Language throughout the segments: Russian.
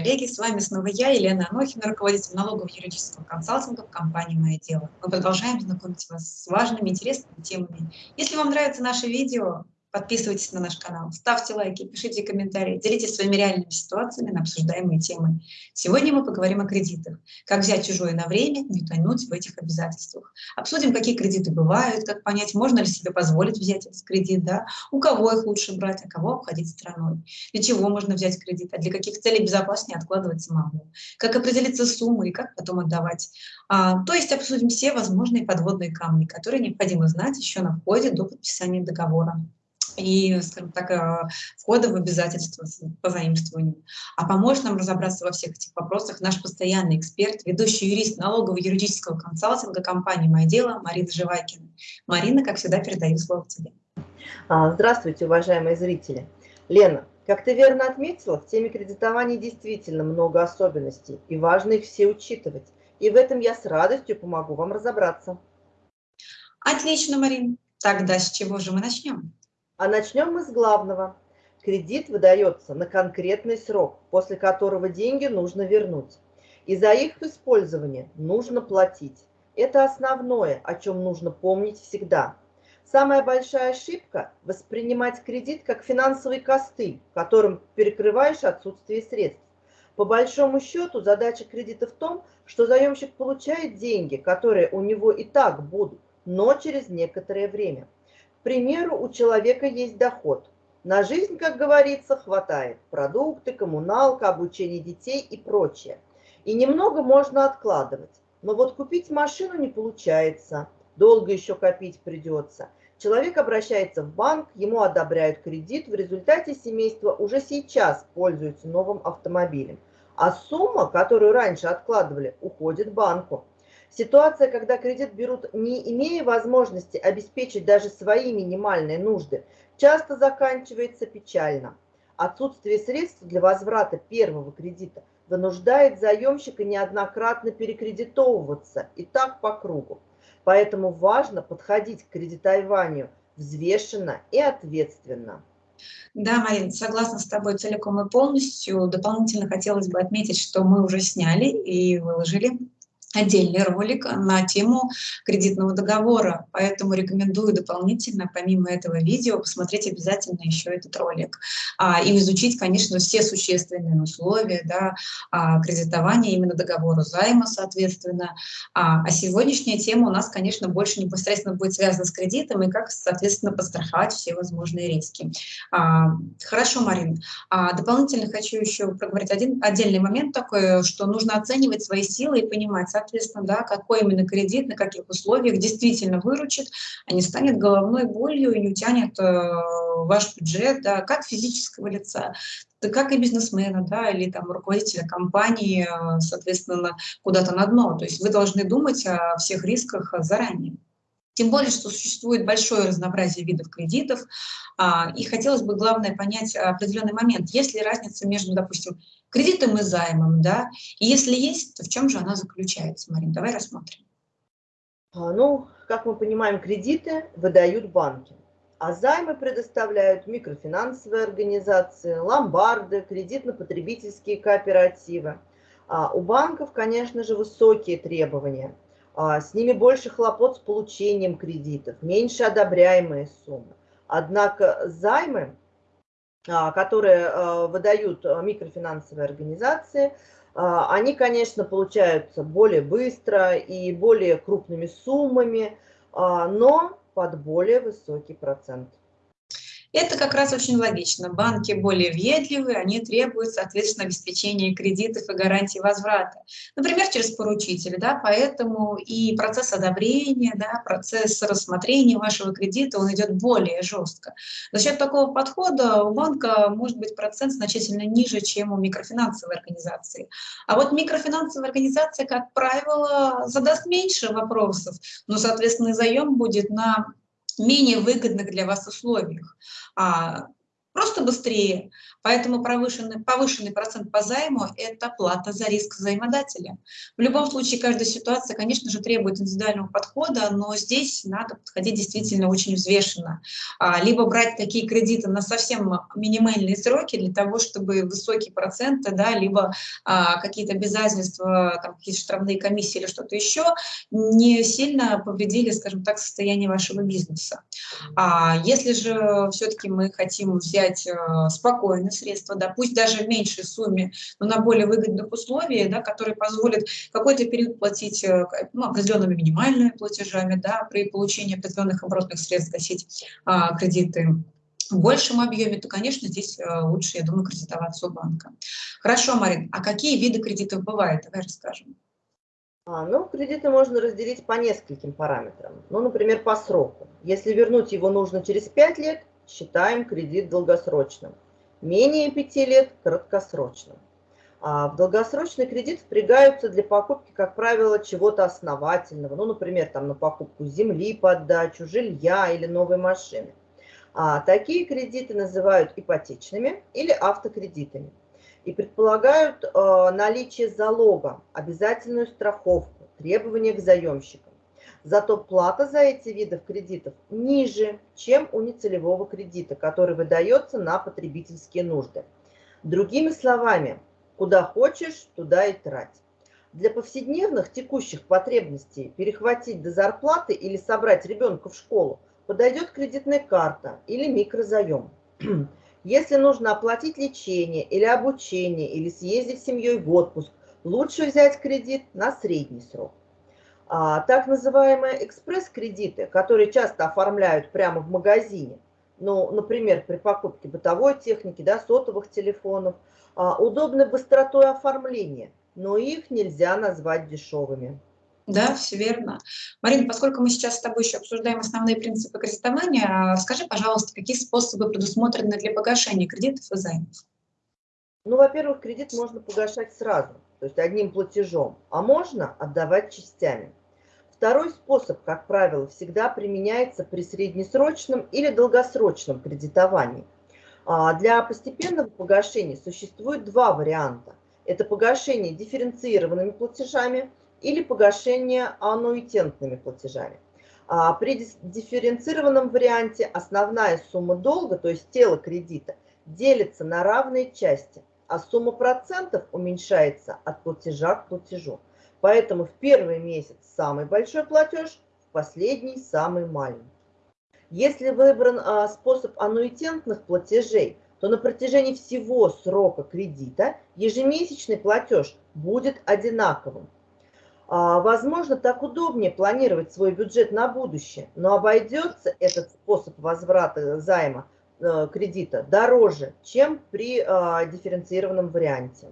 коллеги, с вами снова я, Елена Анохина, руководитель налогового юридического консалтинга в компании «Мое дело». Мы продолжаем знакомить вас с важными, интересными темами. Если вам нравится наше видео, Подписывайтесь на наш канал, ставьте лайки, пишите комментарии, делитесь своими реальными ситуациями на обсуждаемые темы. Сегодня мы поговорим о кредитах. Как взять чужое на время, не тонуть в этих обязательствах. Обсудим, какие кредиты бывают, как понять, можно ли себе позволить взять этот кредит, да? у кого их лучше брать, а кого обходить стороной. Для чего можно взять кредит, а для каких целей безопаснее откладывать самому. Как определиться суммой и как потом отдавать. А, то есть обсудим все возможные подводные камни, которые необходимо знать еще на входе до подписания договора и, скажем так, э, входа в обязательства по заимствованию. А поможет нам разобраться во всех этих вопросах наш постоянный эксперт, ведущий юрист налогово-юридического консалтинга компании «Мое дело» Марина Живайкина. Марина, как всегда, передаю слово тебе. А, здравствуйте, уважаемые зрители. Лена, как ты верно отметила, в теме кредитования действительно много особенностей, и важно их все учитывать. И в этом я с радостью помогу вам разобраться. Отлично, Марин. Тогда с чего же мы начнем? А начнем мы с главного. Кредит выдается на конкретный срок, после которого деньги нужно вернуть. И за их использование нужно платить. Это основное, о чем нужно помнить всегда. Самая большая ошибка – воспринимать кредит как финансовый костыль, которым перекрываешь отсутствие средств. По большому счету задача кредита в том, что заемщик получает деньги, которые у него и так будут, но через некоторое время – примеру, у человека есть доход. На жизнь, как говорится, хватает. Продукты, коммуналка, обучение детей и прочее. И немного можно откладывать. Но вот купить машину не получается. Долго еще копить придется. Человек обращается в банк, ему одобряют кредит, в результате семейство уже сейчас пользуется новым автомобилем. А сумма, которую раньше откладывали, уходит банку. Ситуация, когда кредит берут, не имея возможности обеспечить даже свои минимальные нужды, часто заканчивается печально. Отсутствие средств для возврата первого кредита вынуждает заемщика неоднократно перекредитовываться и так по кругу. Поэтому важно подходить к кредитованию взвешенно и ответственно. Да, Марин, согласна с тобой целиком и полностью. Дополнительно хотелось бы отметить, что мы уже сняли и выложили отдельный ролик на тему кредитного договора, поэтому рекомендую дополнительно, помимо этого видео, посмотреть обязательно еще этот ролик а, и изучить, конечно, все существенные условия да, а, кредитования именно договора займа, соответственно. А, а сегодняшняя тема у нас, конечно, больше непосредственно будет связана с кредитом и как, соответственно, подстраховать все возможные риски. А, хорошо, Марин. А, дополнительно хочу еще проговорить один отдельный момент такой, что нужно оценивать свои силы и понимать, соответственно, да, какой именно кредит, на каких условиях действительно выручит, а не станет головной болью и не утянет э, ваш бюджет, да, как физического лица, да как и бизнесмена, да, или там руководителя компании, э, соответственно, куда-то на дно. То есть вы должны думать о всех рисках заранее. Тем более, что существует большое разнообразие видов кредитов, а, и хотелось бы, главное, понять определенный момент. Есть ли разница между, допустим, кредитом и займом, да? И если есть, то в чем же она заключается, Марин? Давай рассмотрим. А, ну, как мы понимаем, кредиты выдают банки, а займы предоставляют микрофинансовые организации, ломбарды, кредитно-потребительские кооперативы. А у банков, конечно же, высокие требования – а, с ними больше хлопот с получением кредитов, меньше одобряемые суммы. Однако займы, которые а, выдают микрофинансовые организации, они, конечно, получаются более быстро и более крупными суммами, но под более высокий процент. Это как раз очень логично. Банки более въедливые, они требуют, соответственно, обеспечения кредитов и гарантий возврата. Например, через поручителя, да, поэтому и процесс одобрения, да, процесс рассмотрения вашего кредита, он идет более жестко. За счет такого подхода у банка может быть процент значительно ниже, чем у микрофинансовой организации. А вот микрофинансовая организация, как правило, задаст меньше вопросов, но, соответственно, заем будет на менее выгодных для вас условиях. А, просто быстрее. Поэтому повышенный, повышенный процент по займу – это плата за риск займодателя. В любом случае, каждая ситуация, конечно же, требует индивидуального подхода, но здесь надо подходить действительно очень взвешенно. А, либо брать такие кредиты на совсем минимальные сроки для того, чтобы высокие проценты, да, либо а, какие-то обязательства, какие-то штрафные комиссии или что-то еще не сильно повредили, скажем так, состояние вашего бизнеса. А если же все-таки мы хотим взять а, спокойно средства, да, пусть даже в меньшей сумме, но на более выгодных условиях, да, которые позволят какой-то период платить э, ну, определенными минимальными платежами, да, при получении определенных оборотных средств гасить а, кредиты в большем объеме, то, конечно, здесь э, лучше, я думаю, кредитоваться у банка. Хорошо, Марин, а какие виды кредитов бывают? Давай расскажем. А, ну, кредиты можно разделить по нескольким параметрам. Ну, например, по сроку. Если вернуть его нужно через 5 лет, считаем кредит долгосрочным менее 5 лет краткосрочным. А в долгосрочный кредит впрягаются для покупки, как правило, чего-то основательного, ну, например, там, на покупку земли под дачу, жилья или новой машины. А такие кредиты называют ипотечными или автокредитами и предполагают э, наличие залога, обязательную страховку, требования к заемщикам. Зато плата за эти виды кредитов ниже, чем у нецелевого кредита, который выдается на потребительские нужды. Другими словами, куда хочешь, туда и трать. Для повседневных текущих потребностей перехватить до зарплаты или собрать ребенка в школу подойдет кредитная карта или микрозаем. Если нужно оплатить лечение или обучение, или съездить с семьей в отпуск, лучше взять кредит на средний срок. А, так называемые экспресс-кредиты, которые часто оформляют прямо в магазине, ну, например, при покупке бытовой техники, да, сотовых телефонов, а, удобны быстротой оформления, но их нельзя назвать дешевыми. Да, все верно. Марина, поскольку мы сейчас с тобой еще обсуждаем основные принципы кредитования, скажи, пожалуйста, какие способы предусмотрены для погашения кредитов и займов? Ну, во-первых, кредит можно погашать сразу, то есть одним платежом, а можно отдавать частями. Второй способ, как правило, всегда применяется при среднесрочном или долгосрочном кредитовании. А, для постепенного погашения существует два варианта. Это погашение дифференцированными платежами или погашение аннуитентными платежами. А, при дифференцированном варианте основная сумма долга, то есть тело кредита, делится на равные части, а сумма процентов уменьшается от платежа к платежу. Поэтому в первый месяц самый большой платеж, в последний самый маленький. Если выбран а, способ аннуитентных платежей, то на протяжении всего срока кредита ежемесячный платеж будет одинаковым. А, возможно, так удобнее планировать свой бюджет на будущее, но обойдется этот способ возврата займа э, кредита дороже, чем при а, дифференцированном варианте.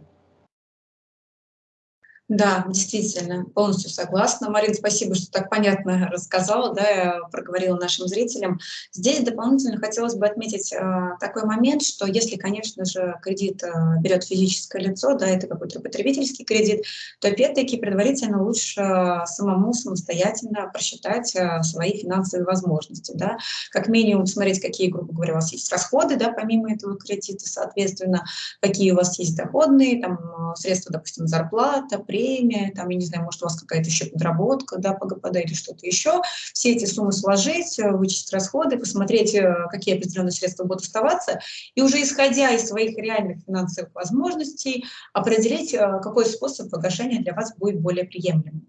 Да, действительно, полностью согласна. Марина, спасибо, что так понятно рассказала, да, проговорила нашим зрителям. Здесь дополнительно хотелось бы отметить э, такой момент, что если, конечно же, кредит э, берет физическое лицо, да, это какой-то потребительский кредит, то опять-таки предварительно лучше самому самостоятельно просчитать э, свои финансовые возможности, да, как минимум смотреть, какие, грубо говоря, у вас есть расходы, да, помимо этого кредита, соответственно, какие у вас есть доходные, там, средства, допустим, зарплата, премия, там, я не знаю, может, у вас какая-то еще подработка, да, по ГПД или что-то еще. Все эти суммы сложить, э, вычесть расходы, посмотреть, э, какие определенные средства будут оставаться, и уже исходя из своих реальных финансовых возможностей, определить, э, какой способ погашения для вас будет более приемлемым.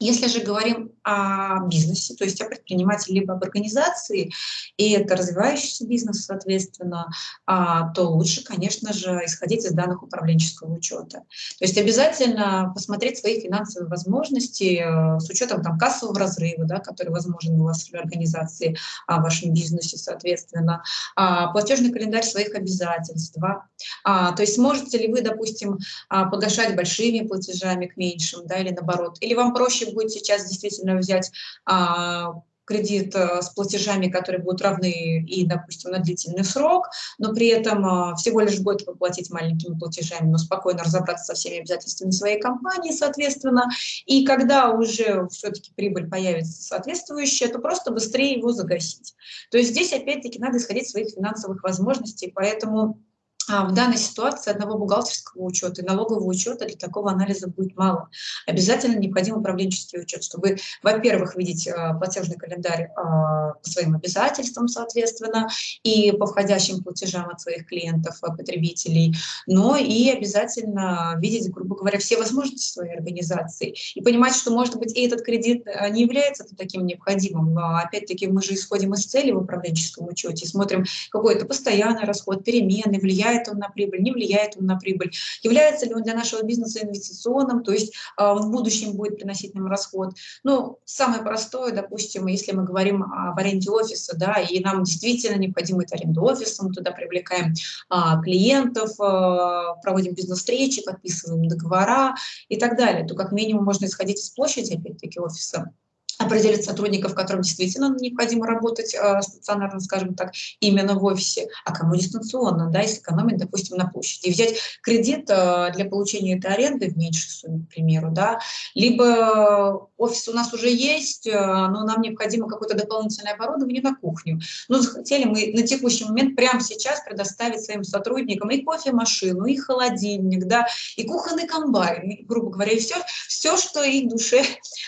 Если же говорим о бизнесе, то есть о предпринимателе либо об организации, и это развивающийся бизнес, соответственно, а, то лучше, конечно же, исходить из данных управленческого учета. То есть обязательно посмотреть свои финансовые возможности э, с учетом там, кассового разрыва, да, который возможен у вас в организации, в вашем бизнесе, соответственно, а, платежный календарь своих обязательств. Да. То есть можете ли вы, допустим, погашать большими платежами к меньшим, да, или наоборот, или вам проще будет сейчас действительно взять а, кредит э, с платежами, которые будут равны и, допустим, на длительный срок, но при этом всего лишь год вы платить маленькими платежами, но спокойно разобраться со всеми обязательствами своей компании, соответственно. И когда уже все-таки прибыль появится соответствующая, то просто быстрее его загасить. То есть здесь, опять-таки, надо исходить из своих финансовых возможностей, поэтому а, в данной ситуации одного бухгалтерского учета и налогового учета для такого анализа будет мало. Обязательно необходим управленческий учет, чтобы, во-первых, видеть а, платежный календарь а, по своим обязательствам, соответственно, и по входящим платежам от своих клиентов, потребителей, но и обязательно видеть, грубо говоря, все возможности своей организации и понимать, что, может быть, и этот кредит не является таким необходимым. Опять-таки, мы же исходим из цели в управленческом учете, смотрим какой-то постоянный расход, перемены, влияет влияет он на прибыль, не влияет он на прибыль, является ли он для нашего бизнеса инвестиционным, то есть а, в будущем будет приносить нам расход. Ну, самое простое, допустим, если мы говорим об аренде офиса, да, и нам действительно необходима эта аренда офиса, мы туда привлекаем а, клиентов, а, проводим бизнес-встречи, подписываем договора и так далее, то как минимум можно исходить из площади, опять-таки, офиса определить сотрудников, которым действительно необходимо работать э, стационарно, скажем так, именно в офисе, а кому дистанционно, да, и сэкономить, допустим, на площади. взять кредит э, для получения этой аренды в меньшей сумме, к примеру, да, либо офис у нас уже есть, э, но нам необходимо какое-то дополнительное оборудование на кухню. Но захотели мы на текущий момент прямо сейчас предоставить своим сотрудникам и кофемашину, и холодильник, да, и кухонный комбайн, грубо говоря, и все, все что их душе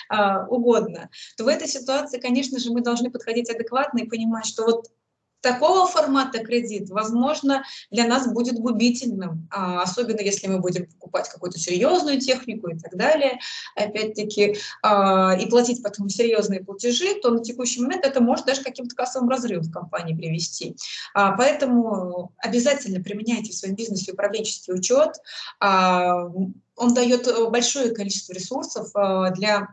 а, угодно то в этой ситуации, конечно же, мы должны подходить адекватно и понимать, что вот такого формата кредит, возможно, для нас будет губительным, а, особенно если мы будем покупать какую-то серьезную технику и так далее, опять-таки, а, и платить потом серьезные платежи, то на текущий момент это может даже каким-то кассовым разрывом в компании привести. А, поэтому обязательно применяйте в своем бизнесе управленческий учет. Он дает большое количество ресурсов для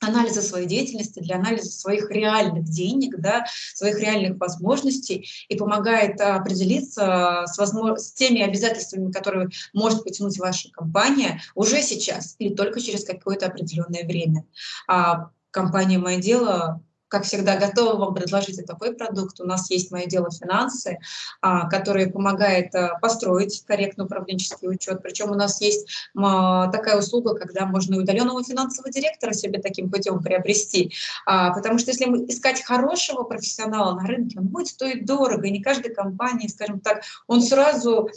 анализа своей деятельности, для анализа своих реальных денег, да, своих реальных возможностей и помогает определиться с, возможно, с теми обязательствами, которые может потянуть ваша компания уже сейчас или только через какое-то определенное время. А компания «Мое дело» как всегда, готова вам предложить такой продукт. У нас есть «Мое дело финансы», а, который помогает а, построить корректный управленческий учет. Причем у нас есть такая услуга, когда можно удаленного финансового директора себе таким путем приобрести. А, потому что если искать хорошего профессионала на рынке, он будет стоить дорого, и не каждой компании, скажем так, он сразу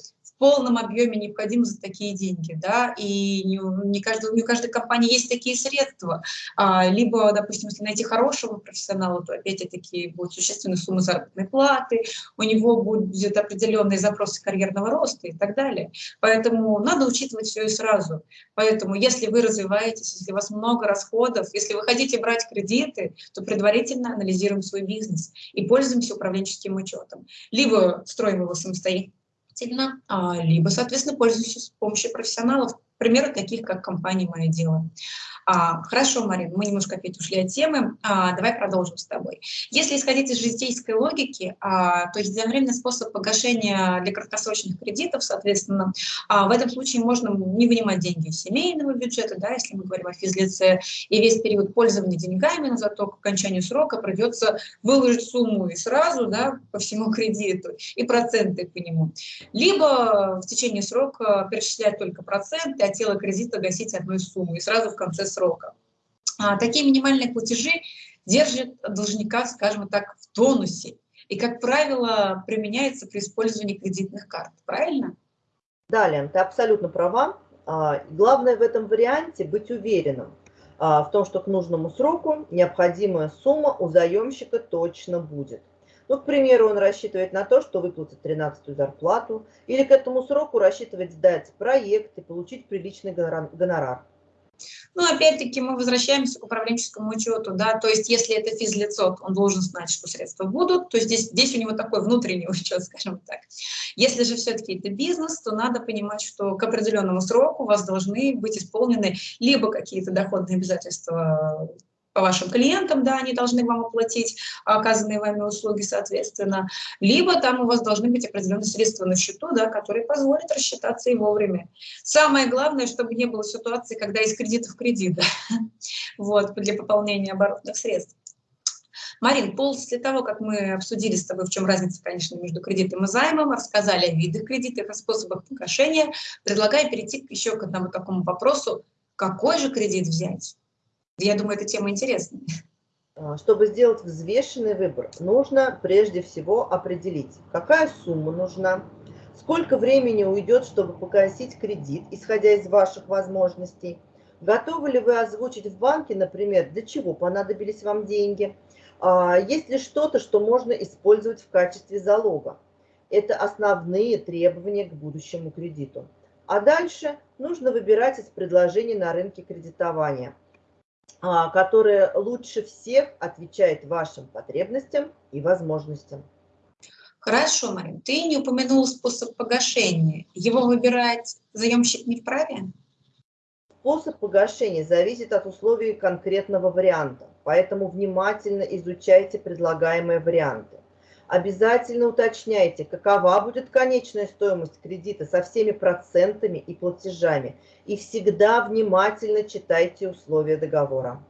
полном объеме необходимы за такие деньги, да, и не, не, каждый, не у каждой компании есть такие средства. А, либо, допустим, если найти хорошего профессионала, то опять-таки будет существенная сумма заработной платы, у него будет определенные запросы карьерного роста и так далее. Поэтому надо учитывать все и сразу. Поэтому если вы развиваетесь, если у вас много расходов, если вы хотите брать кредиты, то предварительно анализируем свой бизнес и пользуемся управленческим учетом. Либо строим его самостоятельно, сильно, а, либо, соответственно, пользуюсь помощью профессионалов, примеры таких, как компания «Мое дело». А, хорошо, Марина, мы немножко опять ушли от темы. А, давай продолжим с тобой. Если исходить из житейской логики, а, то единовременный способ погашения для краткосрочных кредитов, соответственно, а, в этом случае можно не вынимать деньги из семейного бюджета, да, если мы говорим о физлице, и весь период пользования деньгами, но зато к окончанию срока придется выложить сумму и сразу да, по всему кредиту, и проценты по нему. Либо в течение срока перечислять только проценты, а тело кредита гасить одной суммой и сразу в конце срока. А, такие минимальные платежи держат должника, скажем так, в тонусе и, как правило, применяется при использовании кредитных карт. Правильно? Да, Лен, ты абсолютно права. А, главное в этом варианте быть уверенным а, в том, что к нужному сроку необходимая сумма у заемщика точно будет. Ну, к примеру, он рассчитывает на то, что выплатит 13-ю зарплату, или к этому сроку рассчитывает сдать проект и получить приличный гонорар. Ну, опять-таки, мы возвращаемся к управленческому учету, да, то есть если это физлицо, он должен знать, что средства будут, то есть здесь, здесь у него такой внутренний учет, скажем так. Если же все-таки это бизнес, то надо понимать, что к определенному сроку у вас должны быть исполнены либо какие-то доходные обязательства вашим клиентам, да, они должны вам оплатить оказанные вами услуги, соответственно, либо там у вас должны быть определенные средства на счету, да, которые позволят рассчитаться и вовремя. Самое главное, чтобы не было ситуации, когда из кредита в кредит, да, вот, для пополнения оборотных средств. Марин, после того, как мы обсудили с тобой, в чем разница, конечно, между кредитом и займом, рассказали о видах кредитов, о способах погашения, предлагаю перейти еще к одному такому вопросу, какой же кредит взять? Я думаю, эта тема интересная. А, чтобы сделать взвешенный выбор, нужно прежде всего определить, какая сумма нужна, сколько времени уйдет, чтобы погасить кредит, исходя из ваших возможностей, готовы ли вы озвучить в банке, например, для чего понадобились вам деньги, а, есть ли что-то, что можно использовать в качестве залога. Это основные требования к будущему кредиту. А дальше нужно выбирать из предложений на рынке кредитования – а, которая лучше всех отвечает вашим потребностям и возможностям. Хорошо, Марин, ты не упомянула способ погашения. Его выбирать заемщик не вправе? Способ погашения зависит от условий конкретного варианта, поэтому внимательно изучайте предлагаемые варианты. Обязательно уточняйте, какова будет конечная стоимость кредита со всеми процентами и платежами. И всегда внимательно читайте условия договора.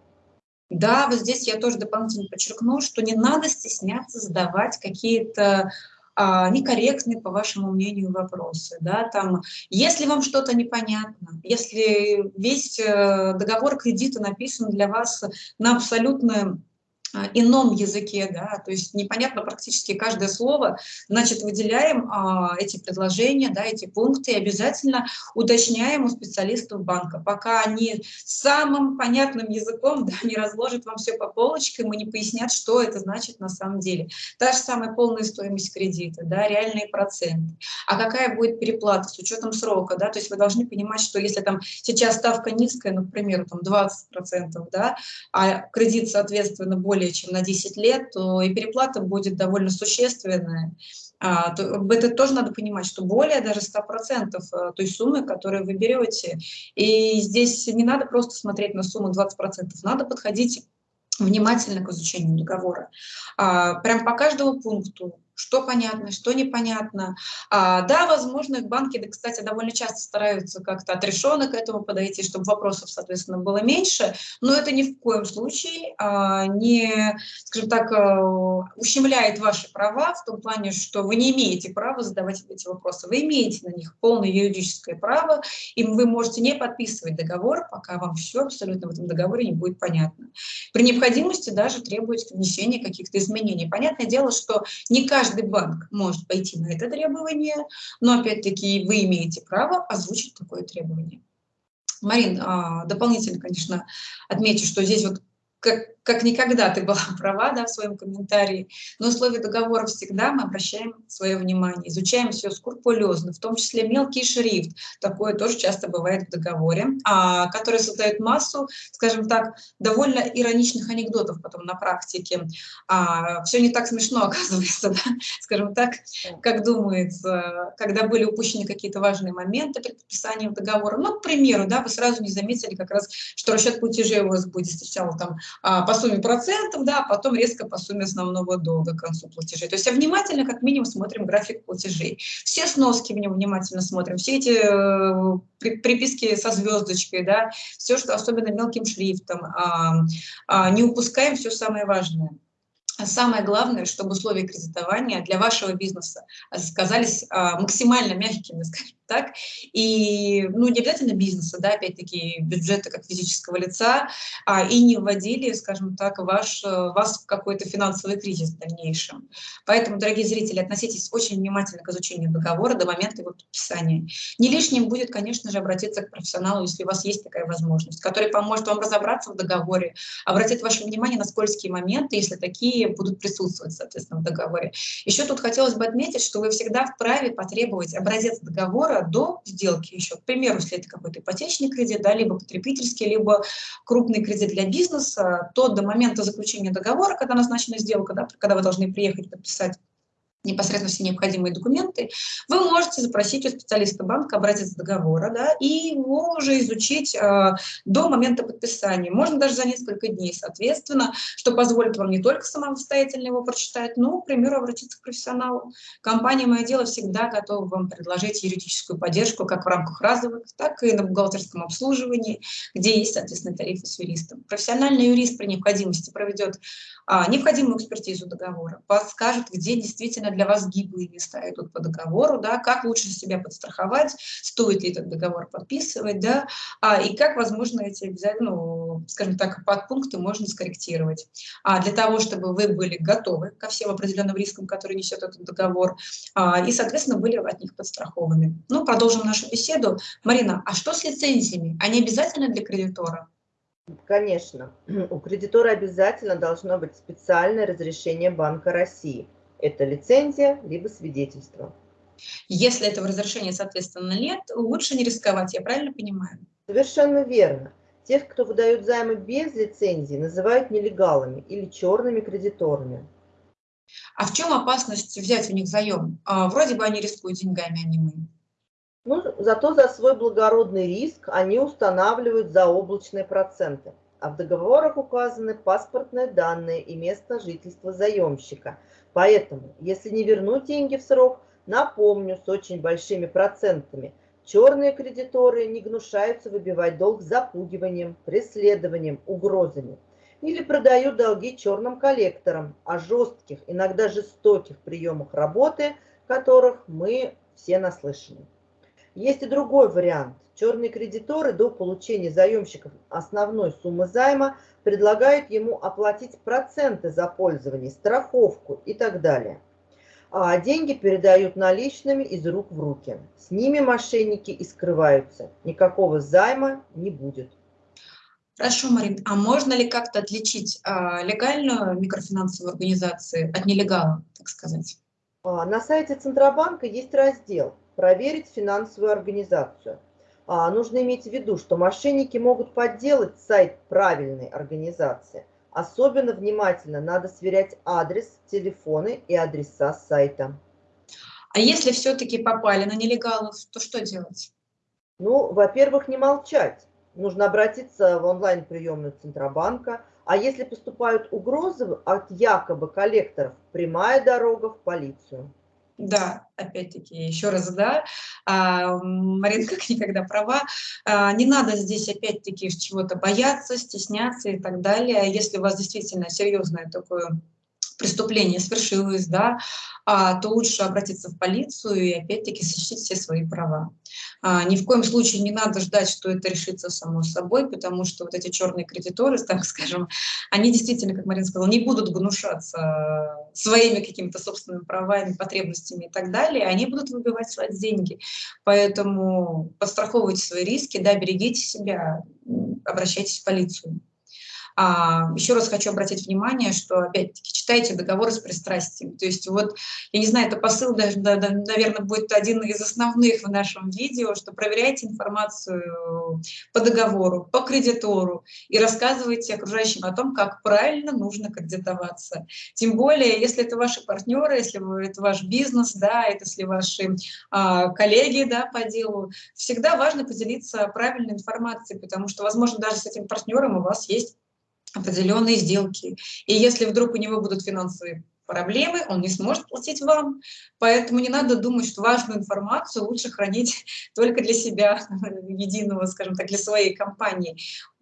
Да, вот здесь я тоже дополнительно подчеркну, что не надо стесняться задавать какие-то а, некорректные, по вашему мнению, вопросы. Да? Там, если вам что-то непонятно, если весь э, договор кредита написан для вас на абсолютно ином языке, да, то есть непонятно практически каждое слово, значит, выделяем а, эти предложения, да, эти пункты и обязательно уточняем у специалистов банка, пока они самым понятным языком да, не разложат вам все по полочкам и не пояснят, что это значит на самом деле. Та же самая полная стоимость кредита, да, реальные проценты. А какая будет переплата с учетом срока, да, то есть вы должны понимать, что если там сейчас ставка низкая, ну, к примеру, там 20%, да, а кредит, соответственно, более более чем на 10 лет, то и переплата будет довольно существенная. А, то, это тоже надо понимать, что более даже 100% э, той суммы, которую вы берете. И здесь не надо просто смотреть на сумму 20%, надо подходить внимательно к изучению договора. А, прям по каждому пункту что понятно, что непонятно. А, да, возможно, банки, да, кстати, довольно часто стараются как-то отрешенно к этому подойти, чтобы вопросов, соответственно, было меньше, но это ни в коем случае а, не, скажем так, а, ущемляет ваши права в том плане, что вы не имеете права задавать эти вопросы. Вы имеете на них полное юридическое право, и вы можете не подписывать договор, пока вам все абсолютно в этом договоре не будет понятно. При необходимости даже требуется внесение каких-то изменений. Понятное дело, что не каждый каждый банк может пойти на это требование, но опять-таки вы имеете право озвучить такое требование. Марин, а, дополнительно, конечно, отмечу, что здесь вот как, как никогда ты была права да, в своем комментарии, но условия договора всегда мы обращаем свое внимание, изучаем все скрупулезно, в том числе мелкий шрифт, такое тоже часто бывает в договоре, а, который создает массу, скажем так, довольно ироничных анекдотов потом на практике. А, все не так смешно оказывается, да? скажем так, как думается, когда были упущены какие-то важные моменты при подписании договора. Ну, к примеру, да, вы сразу не заметили как раз, что расчет платежей у вас будет сначала там по сумме процентов, да, а потом резко по сумме основного долга к концу платежей. То есть а внимательно, как минимум, смотрим график платежей. Все сноски в нем внимательно смотрим, все эти э, приписки со звездочкой, да, все, что особенно мелким шрифтом. А, а, не упускаем все самое важное. Самое главное, чтобы условия кредитования для вашего бизнеса сказались а, максимально мягкими, скажем так, и, ну, не обязательно бизнеса, да, опять-таки, бюджета как физического лица, а, и не вводили, скажем так, ваш, вас в какой-то финансовый кризис в дальнейшем. Поэтому, дорогие зрители, относитесь очень внимательно к изучению договора до момента его подписания. Не лишним будет, конечно же, обратиться к профессионалу, если у вас есть такая возможность, который поможет вам разобраться в договоре, обратит ваше внимание на скользкие моменты, если такие будут присутствовать, соответственно, в договоре. Еще тут хотелось бы отметить, что вы всегда вправе потребовать образец договора до сделки еще. К примеру, если это какой-то ипотечный кредит, да, либо потребительский, либо крупный кредит для бизнеса, то до момента заключения договора, когда назначена сделка, да, когда вы должны приехать подписать непосредственно все необходимые документы, вы можете запросить у специалиста банка образец договора, да, и его уже изучить э, до момента подписания. Можно даже за несколько дней, соответственно, что позволит вам не только самостоятельно его прочитать, но, к примеру, обратиться к профессионалу. Компания «Мое дело» всегда готова вам предложить юридическую поддержку как в рамках разовых, так и на бухгалтерском обслуживании, где есть, соответственно, тарифы с юристом. Профессиональный юрист при необходимости проведет а, необходимую экспертизу договора, подскажет, где действительно для вас гиблые места идут по договору, да, как лучше себя подстраховать, стоит ли этот договор подписывать, да, а, и как, возможно, эти обязательно, ну, скажем так, подпункты можно скорректировать. А, для того, чтобы вы были готовы ко всем определенным рискам, которые несет этот договор, а, и, соответственно, были от них подстрахованы. Ну, продолжим нашу беседу. Марина, а что с лицензиями? Они обязательны для кредитора? Конечно, у кредитора обязательно должно быть специальное разрешение Банка России. Это лицензия либо свидетельство. Если этого разрешения, соответственно, нет, лучше не рисковать, я правильно понимаю? Совершенно верно. Тех, кто выдают займы без лицензии, называют нелегалами или черными кредиторами. А в чем опасность взять у них заем? А, вроде бы они рискуют деньгами, а не мы. Ну, зато за свой благородный риск они устанавливают заоблачные проценты. А в договорах указаны паспортные данные и место жительства заемщика. Поэтому, если не вернуть деньги в срок, напомню, с очень большими процентами, черные кредиторы не гнушаются выбивать долг запугиванием, преследованием, угрозами. Или продают долги черным коллекторам, о жестких, иногда жестоких приемах работы, которых мы все наслышаны. Есть и другой вариант. Черные кредиторы до получения заемщиков основной суммы займа предлагают ему оплатить проценты за пользование, страховку и так далее. А деньги передают наличными из рук в руки. С ними мошенники и скрываются. Никакого займа не будет. Хорошо, Марин, а можно ли как-то отличить а, легальную микрофинансовую организацию от нелегала, так сказать? А, на сайте Центробанка есть раздел проверить финансовую организацию. А, нужно иметь в виду, что мошенники могут подделать сайт правильной организации. Особенно внимательно надо сверять адрес, телефоны и адреса сайта. А если все-таки попали на нелегалов, то что делать? Ну, во-первых, не молчать. Нужно обратиться в онлайн-приемную Центробанка. А если поступают угрозы от якобы коллекторов, прямая дорога в полицию. Да, опять-таки, еще раз, да, а, Марина как никогда права, а, не надо здесь опять-таки чего-то бояться, стесняться и так далее. Если у вас действительно серьезное такое преступление свершилось, да, а, то лучше обратиться в полицию и опять-таки защитить все свои права. А, ни в коем случае не надо ждать, что это решится само собой, потому что вот эти черные кредиторы, так скажем, они действительно, как Марина сказала, не будут гнушаться своими какими-то собственными правами, потребностями и так далее, они будут выбивать свои деньги. Поэтому подстраховывайте свои риски, да, берегите себя, обращайтесь в полицию. А, еще раз хочу обратить внимание, что, опять-таки, читайте договоры с пристрастием. То есть вот, я не знаю, это посыл, даже, да, да, наверное, будет один из основных в нашем видео, что проверяйте информацию по договору, по кредитору и рассказывайте окружающим о том, как правильно нужно кредитоваться. Тем более, если это ваши партнеры, если это ваш бизнес, да, это если ваши а, коллеги да, по делу, всегда важно поделиться правильной информацией, потому что, возможно, даже с этим партнером у вас есть определенные сделки. И если вдруг у него будут финансовые проблемы, он не сможет платить вам. Поэтому не надо думать, что важную информацию лучше хранить только для себя, единого, скажем так, для своей компании.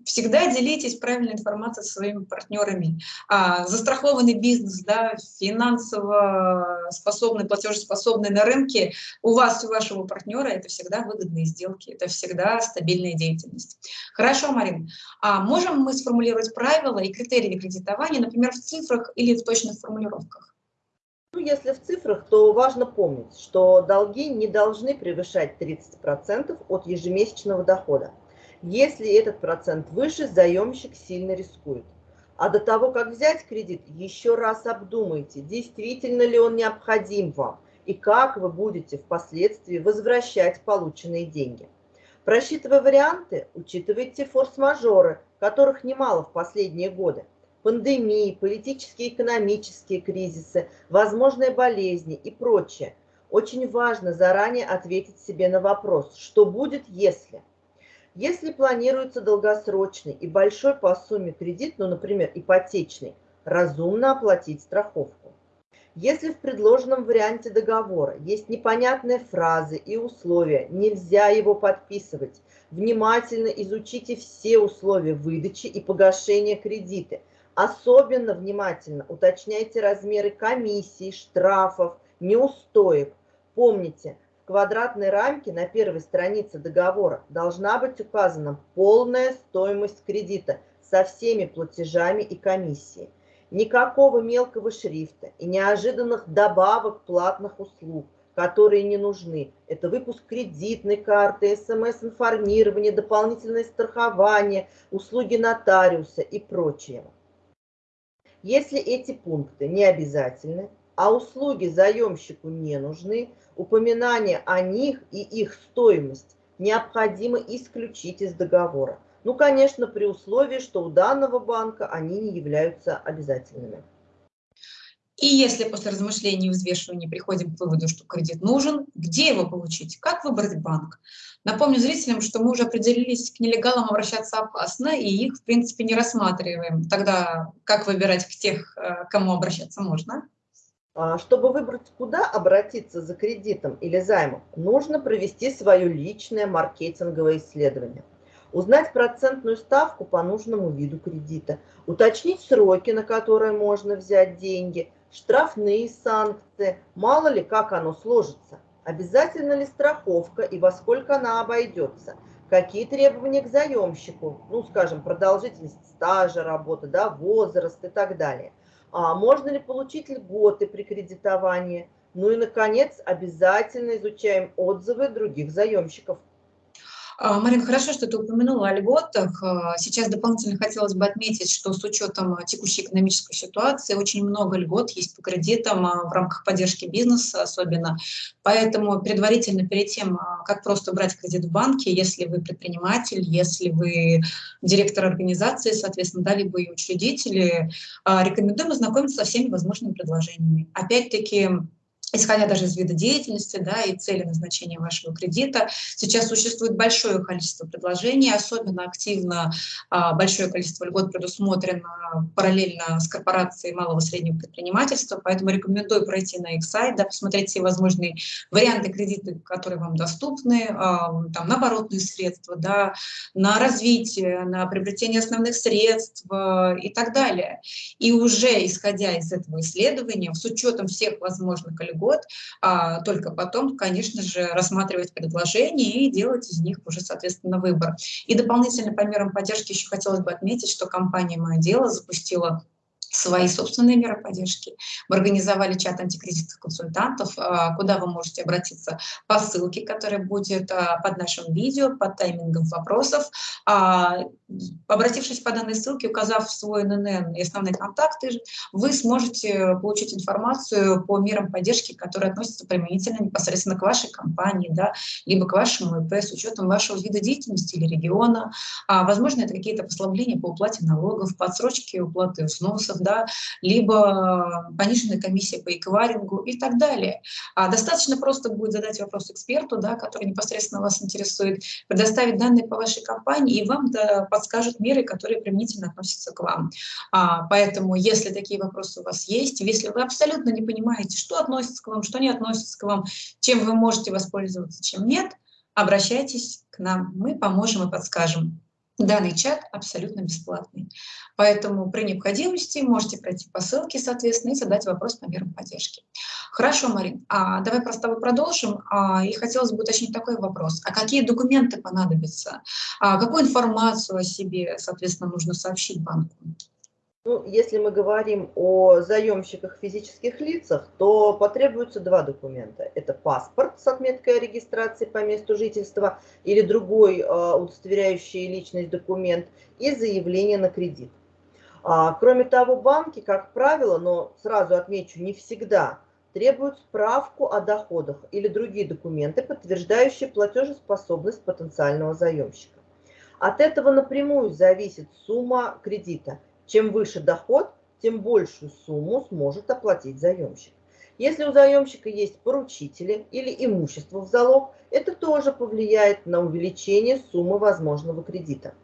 Всегда делитесь правильной информацией со своими партнерами. А, застрахованный бизнес, да, финансово способный, платежеспособный на рынке, у вас и у вашего партнера это всегда выгодные сделки, это всегда стабильная деятельность. Хорошо, Марин. А можем мы сформулировать правила и критерии кредитования, например, в цифрах или в точных формулировках? Ну, если в цифрах, то важно помнить, что долги не должны превышать 30% от ежемесячного дохода. Если этот процент выше, заемщик сильно рискует. А до того, как взять кредит, еще раз обдумайте, действительно ли он необходим вам и как вы будете впоследствии возвращать полученные деньги. Просчитывая варианты, учитывайте форс-мажоры, которых немало в последние годы. пандемии, политические и экономические кризисы, возможные болезни и прочее. Очень важно заранее ответить себе на вопрос, что будет, если. Если планируется долгосрочный и большой по сумме кредит, ну, например, ипотечный, разумно оплатить страховку. Если в предложенном варианте договора есть непонятные фразы и условия, нельзя его подписывать. Внимательно изучите все условия выдачи и погашения кредита. Особенно внимательно уточняйте размеры комиссий, штрафов, неустоек. Помните, квадратной рамке на первой странице договора должна быть указана полная стоимость кредита со всеми платежами и комиссией никакого мелкого шрифта и неожиданных добавок платных услуг, которые не нужны. Это выпуск кредитной карты, смс-информирование, дополнительное страхование, услуги нотариуса и прочее. Если эти пункты не обязательны, а услуги заемщику не нужны, упоминание о них и их стоимость необходимо исключить из договора. Ну, конечно, при условии, что у данного банка они не являются обязательными. И если после размышлений и взвешивания приходим к выводу, что кредит нужен, где его получить, как выбрать банк? Напомню зрителям, что мы уже определились, к нелегалам обращаться опасно, и их, в принципе, не рассматриваем. Тогда как выбирать к тех, э, кому обращаться можно? А, чтобы выбрать, куда обратиться за кредитом или займом, нужно провести свое личное маркетинговое исследование узнать процентную ставку по нужному виду кредита, уточнить сроки, на которые можно взять деньги, штрафные санкции, мало ли как оно сложится, обязательно ли страховка и во сколько она обойдется, какие требования к заемщику, ну, скажем, продолжительность стажа работы, да, возраст и так далее. А можно ли получить льготы при кредитовании? Ну и, наконец, обязательно изучаем отзывы других заемщиков. А, Марин, хорошо, что ты упомянула о льготах. А, сейчас дополнительно хотелось бы отметить, что с учетом текущей экономической ситуации очень много льгот есть по кредитам а, в рамках поддержки бизнеса особенно. Поэтому предварительно перед тем, как просто брать кредит в банке, если вы предприниматель, если вы директор организации, соответственно, да, либо и учредители, рекомендуем ознакомиться со всеми возможными предложениями. Опять-таки, исходя даже из вида деятельности да, и цели назначения вашего кредита. Сейчас существует большое количество предложений, особенно активно а, большое количество льгот предусмотрено параллельно с корпорацией малого и среднего предпринимательства, поэтому рекомендую пройти на их сайт, да, посмотреть все возможные варианты кредита, которые вам доступны, а, там, на оборотные средства, да, на развитие, на приобретение основных средств а, и так далее. И уже исходя из этого исследования, с учетом всех возможных льгот, год, а только потом, конечно же, рассматривать предложения и делать из них уже, соответственно, выбор. И дополнительно по мерам поддержки еще хотелось бы отметить, что компания «Мое дело» запустила свои собственные меры поддержки. Мы организовали чат антикризисных консультантов, а, куда вы можете обратиться по ссылке, которая будет а, под нашим видео, под таймингом вопросов. А, обратившись по данной ссылке, указав свой ННН и основные контакты, вы сможете получить информацию по мерам поддержки, которые относятся применительно непосредственно к вашей компании, да, либо к вашему ИП с учетом вашего вида деятельности или региона. Возможно, это какие-то послабления по уплате налогов, подсрочки уплаты взносов, да, либо пониженная комиссия по эквайрингу и так далее. А достаточно просто будет задать вопрос эксперту, да, который непосредственно вас интересует, предоставить данные по вашей компании, и вам да, подскажут меры, которые применительно относятся к вам. А, поэтому, если такие вопросы у вас есть, если вы абсолютно не понимаете, что относится к вам, что не относится к вам, чем вы можете воспользоваться, чем нет, обращайтесь к нам, мы поможем и подскажем. Данный чат абсолютно бесплатный. Поэтому при необходимости можете пройти по ссылке, соответственно, и задать вопрос по мерам поддержки. Хорошо, Марин, а давай просто тобой продолжим. А, и хотелось бы уточнить такой вопрос. А какие документы понадобятся? А какую информацию о себе, соответственно, нужно сообщить банку? Ну, если мы говорим о заемщиках физических лицах, то потребуются два документа. Это паспорт с отметкой о регистрации по месту жительства или другой э, удостоверяющий личность документ и заявление на кредит. А, кроме того, банки, как правило, но сразу отмечу, не всегда, требуют справку о доходах или другие документы, подтверждающие платежеспособность потенциального заемщика. От этого напрямую зависит сумма кредита – Чем выше доход, тем большую сумму сможет оплатить заемщик. Если у заемщика есть поручители или имущество в залог, это тоже повлияет на увеличение суммы возможного кредита.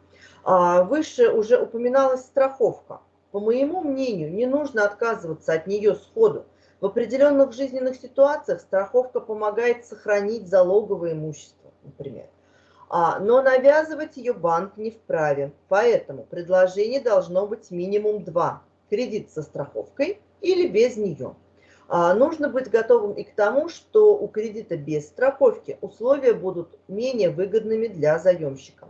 А, выше уже упоминалась страховка. По моему мнению, не нужно отказываться от нее сходу. В определенных жизненных ситуациях страховка помогает сохранить залоговое имущество, например. А, но навязывать ее банк не вправе. Поэтому предложение должно быть минимум два. Кредит со страховкой или без нее. А, нужно быть готовым и к тому, что у кредита без страховки условия будут менее выгодными для заемщика.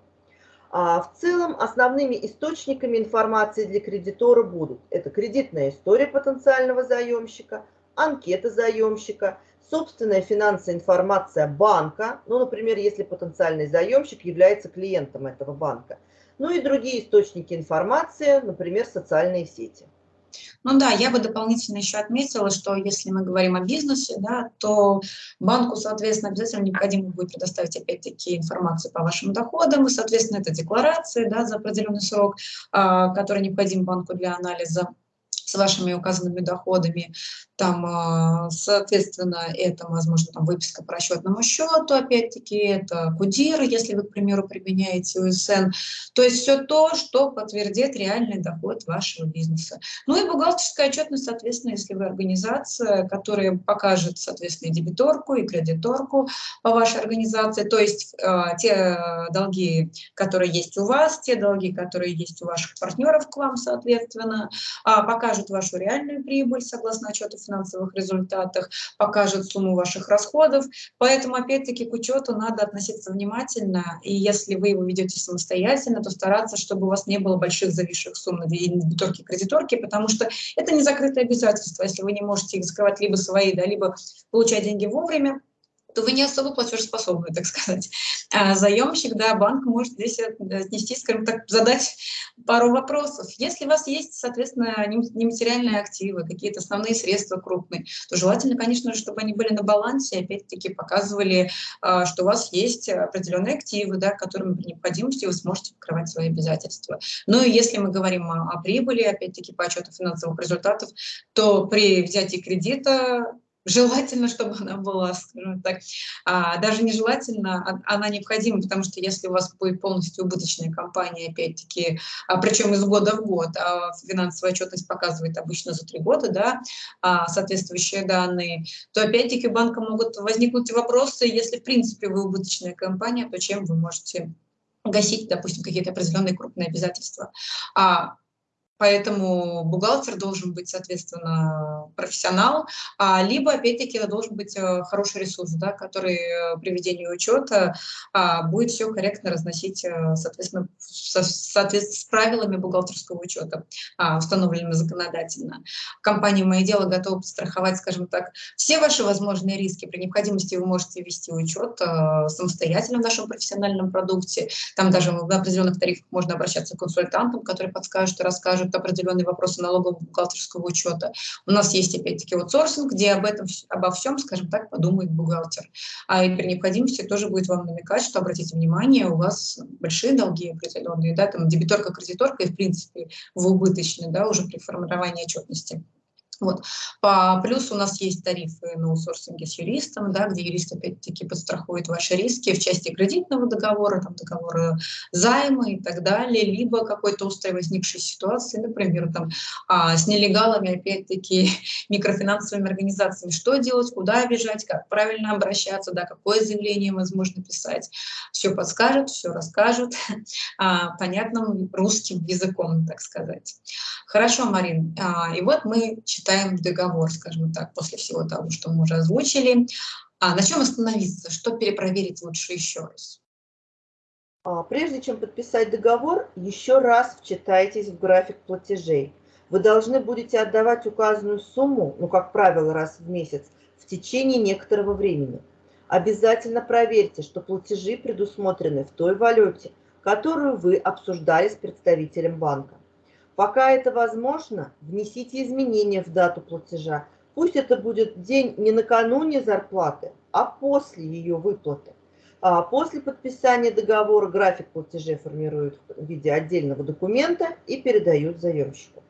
А, в целом основными источниками информации для кредитора будут это кредитная история потенциального заемщика, анкета заемщика, собственная финансовая информация банка, ну, например, если потенциальный заемщик является клиентом этого банка, ну и другие источники информации, например, социальные сети. Ну да, я бы дополнительно еще отметила, что если мы говорим о бизнесе, да, то банку, соответственно, обязательно необходимо будет предоставить опять-таки информацию по вашим доходам, и, соответственно, это декларации да, за определенный срок, а, который необходим банку для анализа с вашими указанными доходами. Там, а, соответственно, это, возможно, там выписка по расчетному счету, опять-таки, это КУДИР, если вы, к примеру, применяете УСН. То есть все то, что подтвердит реальный доход вашего бизнеса. Ну и бухгалтерская отчетность, соответственно, если вы организация, которая покажет, соответственно, и дебиторку, и кредиторку по вашей организации, то есть э, те долги, которые есть у вас, те долги, которые есть у ваших партнеров к вам, соответственно, э, покажут вашу реальную прибыль согласно отчету финансовых результатах, покажет сумму ваших расходов. Поэтому, опять-таки, к учету надо относиться внимательно. И если вы его ведете самостоятельно, то стараться, чтобы у вас не было больших зависших сумм на дебиторке кредиторки, потому что это не закрытое обязательство. Если вы не можете их закрывать либо свои, да, либо получать деньги вовремя, то вы не особо платежеспособны, так сказать. А заемщик, да, банк может здесь отнести, скажем так, задать пару вопросов. Если у вас есть, соответственно, нематериальные активы, какие-то основные средства крупные, то желательно, конечно же, чтобы они были на балансе, опять-таки показывали, а, что у вас есть определенные активы, да, которыми при необходимости вы сможете покрывать свои обязательства. Ну и если мы говорим о прибыли, опять-таки по отчету финансовых результатов, то при взятии кредита желательно, чтобы она была, скажем так, а, даже нежелательно, а, она необходима, потому что если у вас будет полностью убыточная компания, опять-таки, а, причем из года в год, а финансовая отчетность показывает обычно за три года, да, а, соответствующие данные, то опять-таки банка могут возникнуть вопросы, если в принципе вы убыточная компания, то чем вы можете гасить, допустим, какие-то определенные крупные обязательства. А Поэтому бухгалтер должен быть, соответственно, профессионал, а, либо, опять-таки, это должен быть э, хороший ресурс, да, который э, при ведении учета а, будет все корректно разносить, э, соответственно, со, соответственно, с правилами бухгалтерского учета, а, установленными законодательно. Компания «Мои дела» готова подстраховать, скажем так, все ваши возможные риски. При необходимости вы можете вести учет самостоятельно в нашем профессиональном продукте. Там даже в определенных тарифах можно обращаться к консультантам, которые подскажут и расскажут, решают определенные вопросы налогового бухгалтерского учета. У нас есть опять-таки аутсорсинг, где об этом, обо всем, скажем так, подумает бухгалтер. А и при необходимости тоже будет вам намекать, что, обратите внимание, у вас большие долги определенные, да, там дебиторка, кредиторка, и в принципе в убыточной, да, уже при формировании отчетности. Вот. По плюс у нас есть тарифы на аутсорсинге с юристом, да, где юрист опять-таки подстрахует ваши риски в части кредитного договора, там, договора займа и так далее, либо какой-то острой возникшей ситуации, например, там, а, с нелегалами, опять-таки, микрофинансовыми организациями, что делать, куда бежать, как правильно обращаться, да, какое заявление возможно писать. Все подскажет, все расскажет а, понятным русским языком, так сказать. Хорошо, Марин. А, и вот мы читаем договор, скажем так, после всего того, что мы уже озвучили. А на чем остановиться? Что перепроверить лучше еще раз? А, прежде чем подписать договор, еще раз вчитайтесь в график платежей. Вы должны будете отдавать указанную сумму, ну, как правило, раз в месяц, в течение некоторого времени. Обязательно проверьте, что платежи предусмотрены в той валюте, которую вы обсуждали с представителем банка. Пока это возможно, внесите изменения в дату платежа. Пусть это будет день не накануне зарплаты, а после ее выплаты. А после подписания договора график платежей формируют в виде отдельного документа и передают заемщику.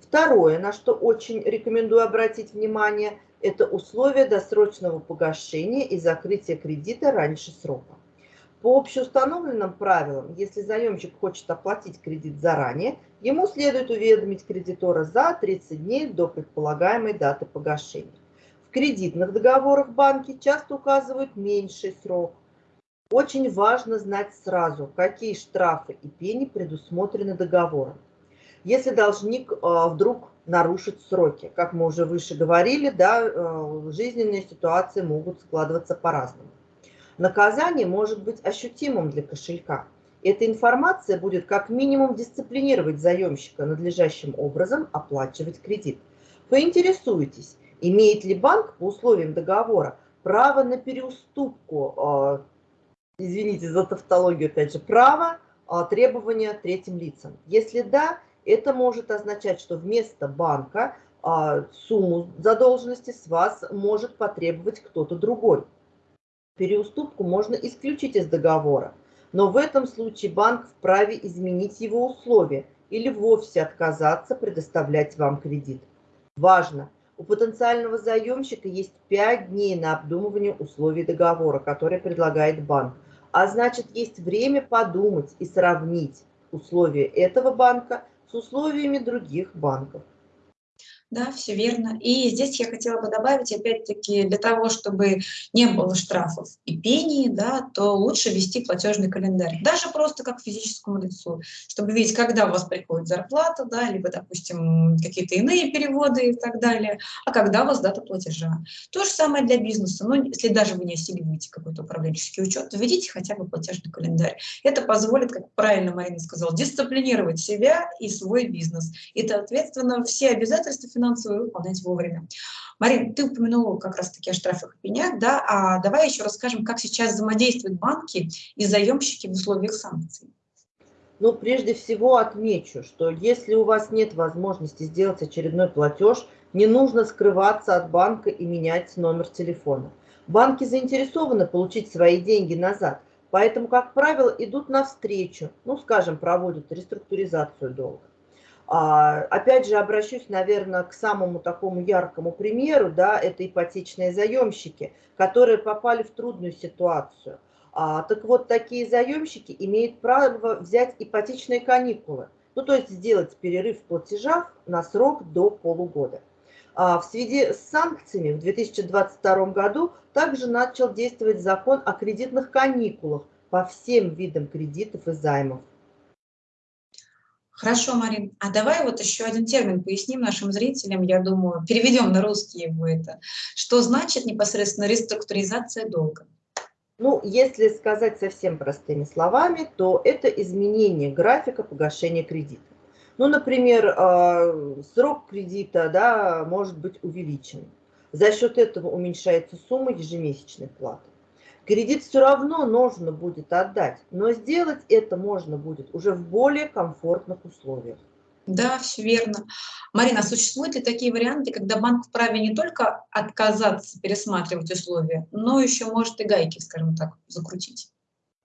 Второе, на что очень рекомендую обратить внимание, это условия досрочного погашения и закрытия кредита раньше срока. По общеустановленным правилам, если заемщик хочет оплатить кредит заранее, ему следует уведомить кредитора за 30 дней до предполагаемой даты погашения. В кредитных договорах банки часто указывают меньший срок. Очень важно знать сразу, какие штрафы и пени предусмотрены договором. Если должник а, вдруг нарушит сроки, как мы уже выше говорили, да, а, жизненные ситуации могут складываться по-разному. Наказание может быть ощутимым для кошелька. Эта информация будет как минимум дисциплинировать заемщика надлежащим образом оплачивать кредит. Поинтересуйтесь, имеет ли банк по условиям договора право на переуступку, а, извините за тавтологию опять же, право требования третьим лицам. Если да, это может означать, что вместо банка а, сумму задолженности с вас может потребовать кто-то другой. Переуступку можно исключить из договора, но в этом случае банк вправе изменить его условия или вовсе отказаться предоставлять вам кредит. Важно! У потенциального заемщика есть 5 дней на обдумывание условий договора, который предлагает банк. А значит, есть время подумать и сравнить условия этого банка с условиями других банков. Да, все верно. И здесь я хотела бы добавить, опять-таки, для того, чтобы не было штрафов и пений, да, то лучше вести платежный календарь. Даже просто как физическому лицу, чтобы видеть, когда у вас приходит зарплата, да, либо, допустим, какие-то иные переводы и так далее, а когда у вас дата платежа. То же самое для бизнеса. Но если даже вы не осиливаете какой-то управленческий учет, введите хотя бы платежный календарь. Это позволит, как правильно Марина сказала, дисциплинировать себя и свой бизнес. И, соответственно, все обязательства финансовые выполнять вовремя. Марин, ты упомянула как раз-таки о штрафах и пенях, да, а давай еще расскажем, как сейчас взаимодействуют банки и заемщики в условиях санкций. Ну, прежде всего отмечу, что если у вас нет возможности сделать очередной платеж, не нужно скрываться от банка и менять номер телефона. Банки заинтересованы получить свои деньги назад, поэтому, как правило, идут навстречу, ну, скажем, проводят реструктуризацию долга. А, опять же, обращусь, наверное, к самому такому яркому примеру, да, это ипотечные заемщики, которые попали в трудную ситуацию. А, так вот, такие заемщики имеют право взять ипотечные каникулы, ну, то есть сделать перерыв в платежах на срок до полугода. А, в связи с санкциями в 2022 году также начал действовать закон о кредитных каникулах по всем видам кредитов и займов. Хорошо, Марин. А давай вот еще один термин поясним нашим зрителям, я думаю, переведем на русский его это. Что значит непосредственно реструктуризация долга? Ну, если сказать совсем простыми словами, то это изменение графика погашения кредита. Ну, например, а, срок кредита да, может быть увеличен. За счет этого уменьшается сумма ежемесячной платы. Кредит все равно нужно будет отдать, но сделать это можно будет уже в более комфортных условиях. Да, все верно. Марина, существуют ли такие варианты, когда банк вправе не только отказаться пересматривать условия, но еще может и гайки, скажем так, закрутить?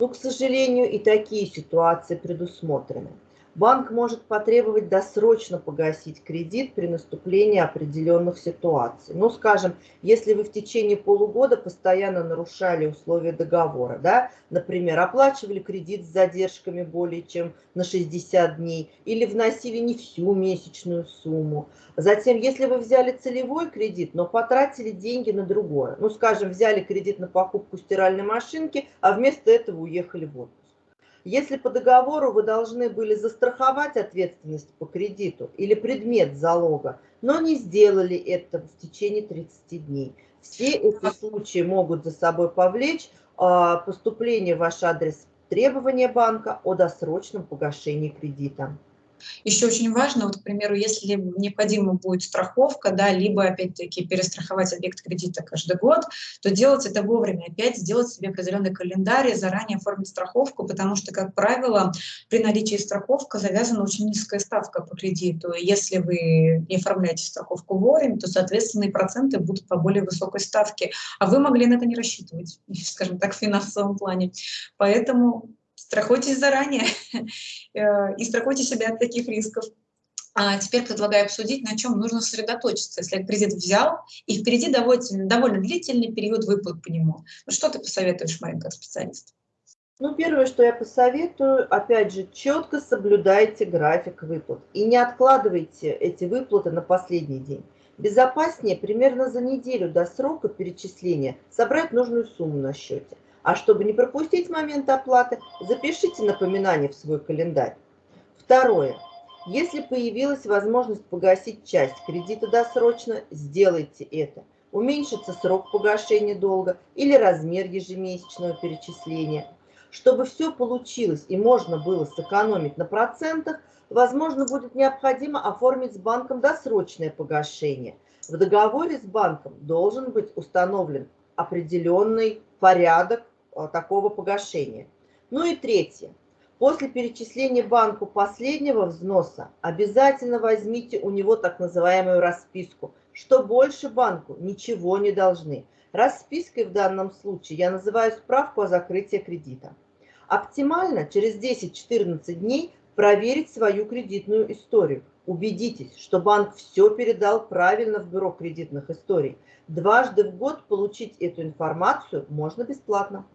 Ну, к сожалению, и такие ситуации предусмотрены банк может потребовать досрочно погасить кредит при наступлении определенных ситуаций. Ну, скажем, если вы в течение полугода постоянно нарушали условия договора, да, например, оплачивали кредит с задержками более чем на 60 дней или вносили не всю месячную сумму. Затем, если вы взяли целевой кредит, но потратили деньги на другое, ну, скажем, взяли кредит на покупку стиральной машинки, а вместо этого уехали в отпуск. Если по договору вы должны были застраховать ответственность по кредиту или предмет залога, но не сделали это в течение 30 дней, все эти случаи могут за собой повлечь а, поступление в ваш адрес требования банка о досрочном погашении кредита. Еще очень важно, вот, к примеру, если необходима будет страховка, да, либо, опять-таки, перестраховать объект кредита каждый год, то делать это вовремя. Опять сделать себе определенный календарь, заранее оформить страховку, потому что, как правило, при наличии страховки завязана очень низкая ставка по кредиту. И если вы не оформляете страховку вовремя, то, соответственно, и проценты будут по более высокой ставке. А вы могли на это не рассчитывать, скажем так, в финансовом плане. Поэтому страхуйтесь заранее э, и страхуйте себя от таких рисков. А теперь предлагаю обсудить, на чем нужно сосредоточиться, если кредит взял, и впереди довольно, довольно длительный период выплат по нему. Что ты посоветуешь, Марин, как специалист? Ну, первое, что я посоветую, опять же, четко соблюдайте график выплат и не откладывайте эти выплаты на последний день. Безопаснее примерно за неделю до срока перечисления собрать нужную сумму на счете. А чтобы не пропустить момент оплаты, запишите напоминание в свой календарь. Второе. Если появилась возможность погасить часть кредита досрочно, сделайте это. Уменьшится срок погашения долга или размер ежемесячного перечисления. Чтобы все получилось и можно было сэкономить на процентах, возможно, будет необходимо оформить с банком досрочное погашение. В договоре с банком должен быть установлен определенный порядок такого погашения. Ну и третье. После перечисления банку последнего взноса обязательно возьмите у него так называемую расписку, что больше банку ничего не должны. Распиской в данном случае я называю справку о закрытии кредита. Оптимально через 10-14 дней проверить свою кредитную историю. Убедитесь, что банк все передал правильно в бюро кредитных историй. Дважды в год получить эту информацию можно бесплатно.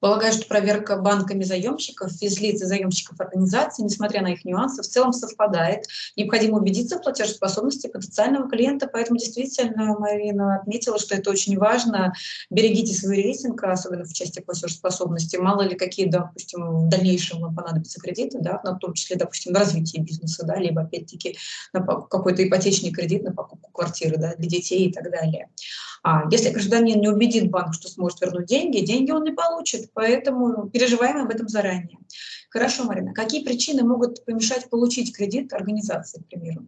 Полагаю, что проверка банками заемщиков, физлиц и заемщиков организации, несмотря на их нюансы, в целом совпадает. Необходимо убедиться в платежеспособности потенциального клиента, поэтому действительно Марина отметила, что это очень важно. Берегите свой рейтинг, особенно в части платежеспособности. Мало ли какие, допустим, в дальнейшем вам понадобятся кредиты, да, в том числе, допустим, на развитие бизнеса, да, либо опять-таки на какой-то ипотечный кредит на покупку квартиры да, для детей и так далее. А если гражданин не убедит банк, что сможет вернуть деньги, деньги он не получит, поэтому переживаем об этом заранее. Хорошо, Марина, какие причины могут помешать получить кредит организации, к примеру?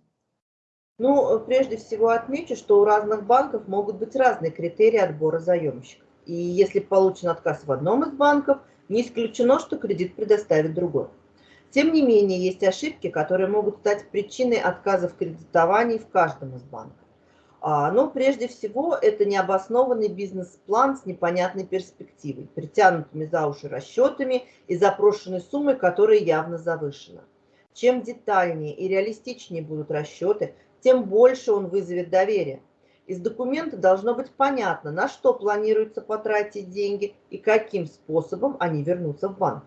Ну, прежде всего отмечу, что у разных банков могут быть разные критерии отбора заемщиков. И если получен отказ в одном из банков, не исключено, что кредит предоставит другой. Тем не менее, есть ошибки, которые могут стать причиной отказа в кредитовании в каждом из банков. А, но прежде всего это необоснованный бизнес-план с непонятной перспективой, притянутыми за уши расчетами и запрошенной суммой, которая явно завышена. Чем детальнее и реалистичнее будут расчеты, тем больше он вызовет доверие. Из документа должно быть понятно, на что планируется потратить деньги и каким способом они вернутся в банк.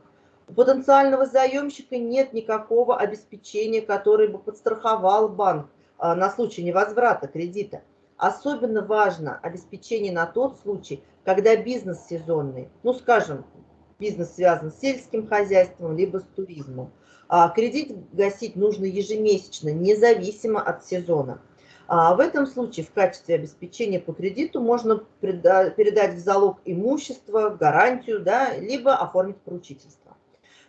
У потенциального заемщика нет никакого обеспечения, которое бы подстраховал банк на случай невозврата кредита. Особенно важно обеспечение на тот случай, когда бизнес сезонный, ну скажем, бизнес связан с сельским хозяйством, либо с туризмом. А кредит гасить нужно ежемесячно, независимо от сезона. А в этом случае в качестве обеспечения по кредиту можно передать в залог имущество, гарантию, да, либо оформить поручительство.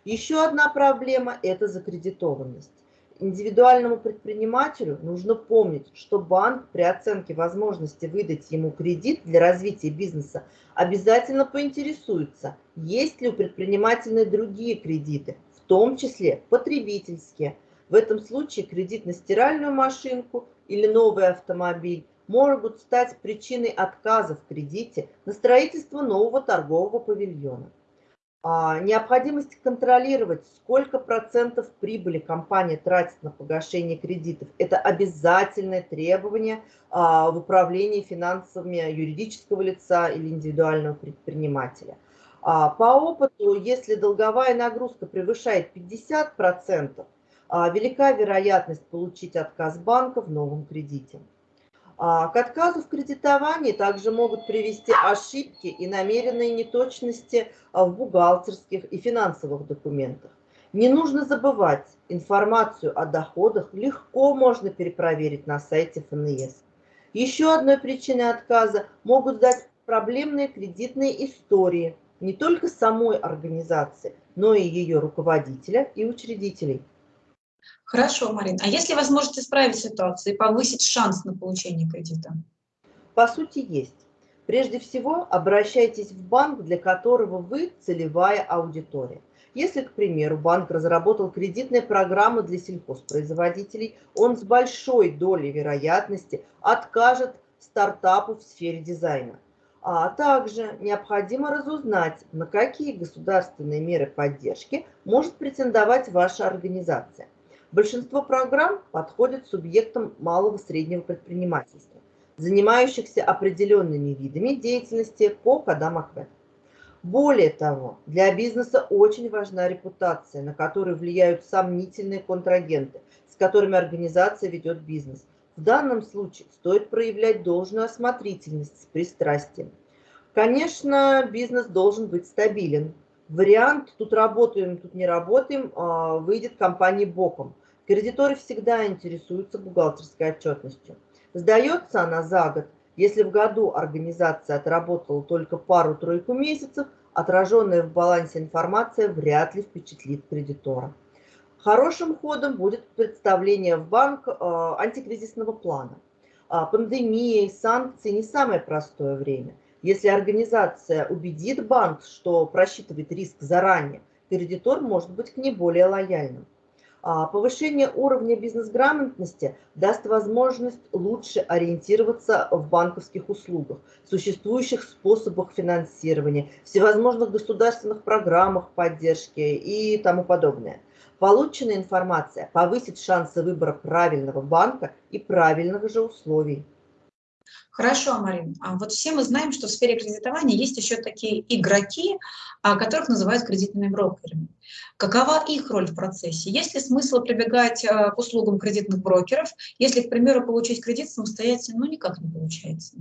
Еще одна проблема – это закредитованность индивидуальному предпринимателю нужно помнить, что банк при оценке возможности выдать ему кредит для развития бизнеса обязательно поинтересуется, есть ли у предпринимателя другие кредиты, в том числе потребительские. В этом случае кредит на стиральную машинку или новый автомобиль могут стать причиной отказа в кредите на строительство нового торгового павильона. А, необходимость контролировать, сколько процентов прибыли компания тратит на погашение кредитов. Это обязательное требование а, в управлении финансами юридического лица или индивидуального предпринимателя. А, по опыту, если долговая нагрузка превышает 50%, велика вероятность получить отказ банка в новом кредите. А, к отказу в кредитовании также могут привести ошибки и намеренные неточности а, в бухгалтерских и финансовых документах. Не нужно забывать, информацию о доходах легко можно перепроверить на сайте ФНС. Еще одной причиной отказа могут стать проблемные кредитные истории не только самой организации, но и ее руководителя и учредителей. Хорошо, Марин. А если возможность исправить ситуацию и повысить шанс на получение кредита? По сути, есть. Прежде всего, обращайтесь в банк, для которого вы целевая аудитория. Если, к примеру, банк разработал кредитные программы для сельхозпроизводителей, он с большой долей вероятности откажет стартапу в сфере дизайна. А также необходимо разузнать, на какие государственные меры поддержки может претендовать ваша организация. Большинство программ подходит субъектам малого и среднего предпринимательства, занимающихся определенными видами деятельности по кодам АКВ. Более того, для бизнеса очень важна репутация, на которую влияют сомнительные контрагенты, с которыми организация ведет бизнес. В данном случае стоит проявлять должную осмотрительность с пристрастием. Конечно, бизнес должен быть стабилен. Вариант «тут работаем, тут не работаем» а, выйдет компании боком. Кредиторы всегда интересуются бухгалтерской отчетностью. Сдается она за год, если в году организация отработала только пару-тройку месяцев, отраженная в балансе информация вряд ли впечатлит кредитора. Хорошим ходом будет представление в банк э, антикризисного плана. А пандемия и санкции не самое простое время. Если организация убедит банк, что просчитывает риск заранее, кредитор может быть к ней более лояльным. А повышение уровня бизнес-грамотности даст возможность лучше ориентироваться в банковских услугах, существующих способах финансирования, всевозможных государственных программах поддержки и тому подобное. Полученная информация повысит шансы выбора правильного банка и правильных же условий. Хорошо, Марин. А вот все мы знаем, что в сфере кредитования есть еще такие игроки, а, которых называют кредитными брокерами. Какова их роль в процессе? Есть ли смысл прибегать а, к услугам кредитных брокеров, если, к примеру, получить кредит самостоятельно, ну, никак не получается?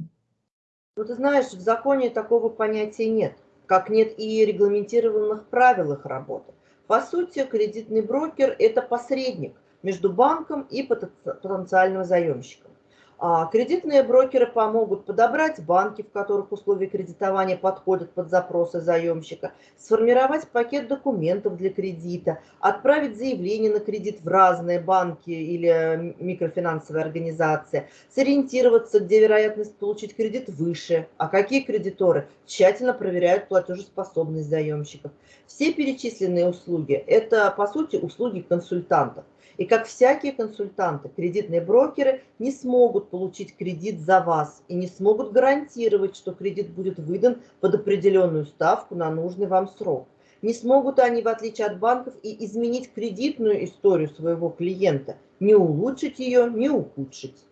Ну, ты знаешь, в законе такого понятия нет, как нет и регламентированных правил их работы. По сути, кредитный брокер – это посредник между банком и потенциальным заемщиком. А кредитные брокеры помогут подобрать банки, в которых условия кредитования подходят под запросы заемщика, сформировать пакет документов для кредита, отправить заявление на кредит в разные банки или микрофинансовые организации, сориентироваться, где вероятность получить кредит выше, а какие кредиторы тщательно проверяют платежеспособность заемщиков. Все перечисленные услуги – это, по сути, услуги консультантов. И как всякие консультанты, кредитные брокеры не смогут получить кредит за вас и не смогут гарантировать, что кредит будет выдан под определенную ставку на нужный вам срок. Не смогут они, в отличие от банков, и изменить кредитную историю своего клиента, не улучшить ее, не ухудшить.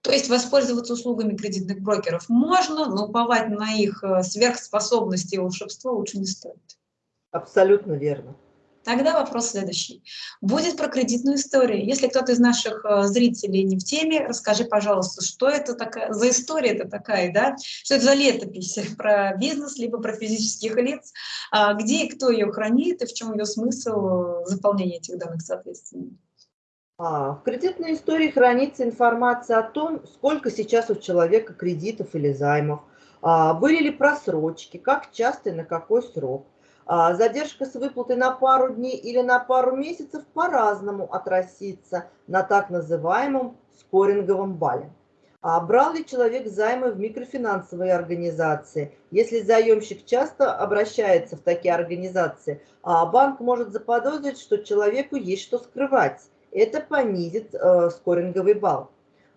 То есть воспользоваться услугами кредитных брокеров можно, но уповать на их э, сверхспособности и волшебство лучше не стоит. Абсолютно верно. Тогда вопрос следующий. Будет про кредитную историю. Если кто-то из наших э, зрителей не в теме, расскажи, пожалуйста, что это такая, за история это такая, да? Что это за летопись про бизнес, либо про физических лиц, а где и кто ее хранит, и в чем ее смысл э, заполнения этих данных, соответственно. А, в кредитной истории хранится информация о том, сколько сейчас у человека кредитов или займов, а, были ли просрочки, как часто и на какой срок, задержка с выплатой на пару дней или на пару месяцев по-разному отразится на так называемом скоринговом бале. А брал ли человек займы в микрофинансовые организации? Если заемщик часто обращается в такие организации, а банк может заподозрить, что человеку есть что скрывать. Это понизит э, скоринговый балл.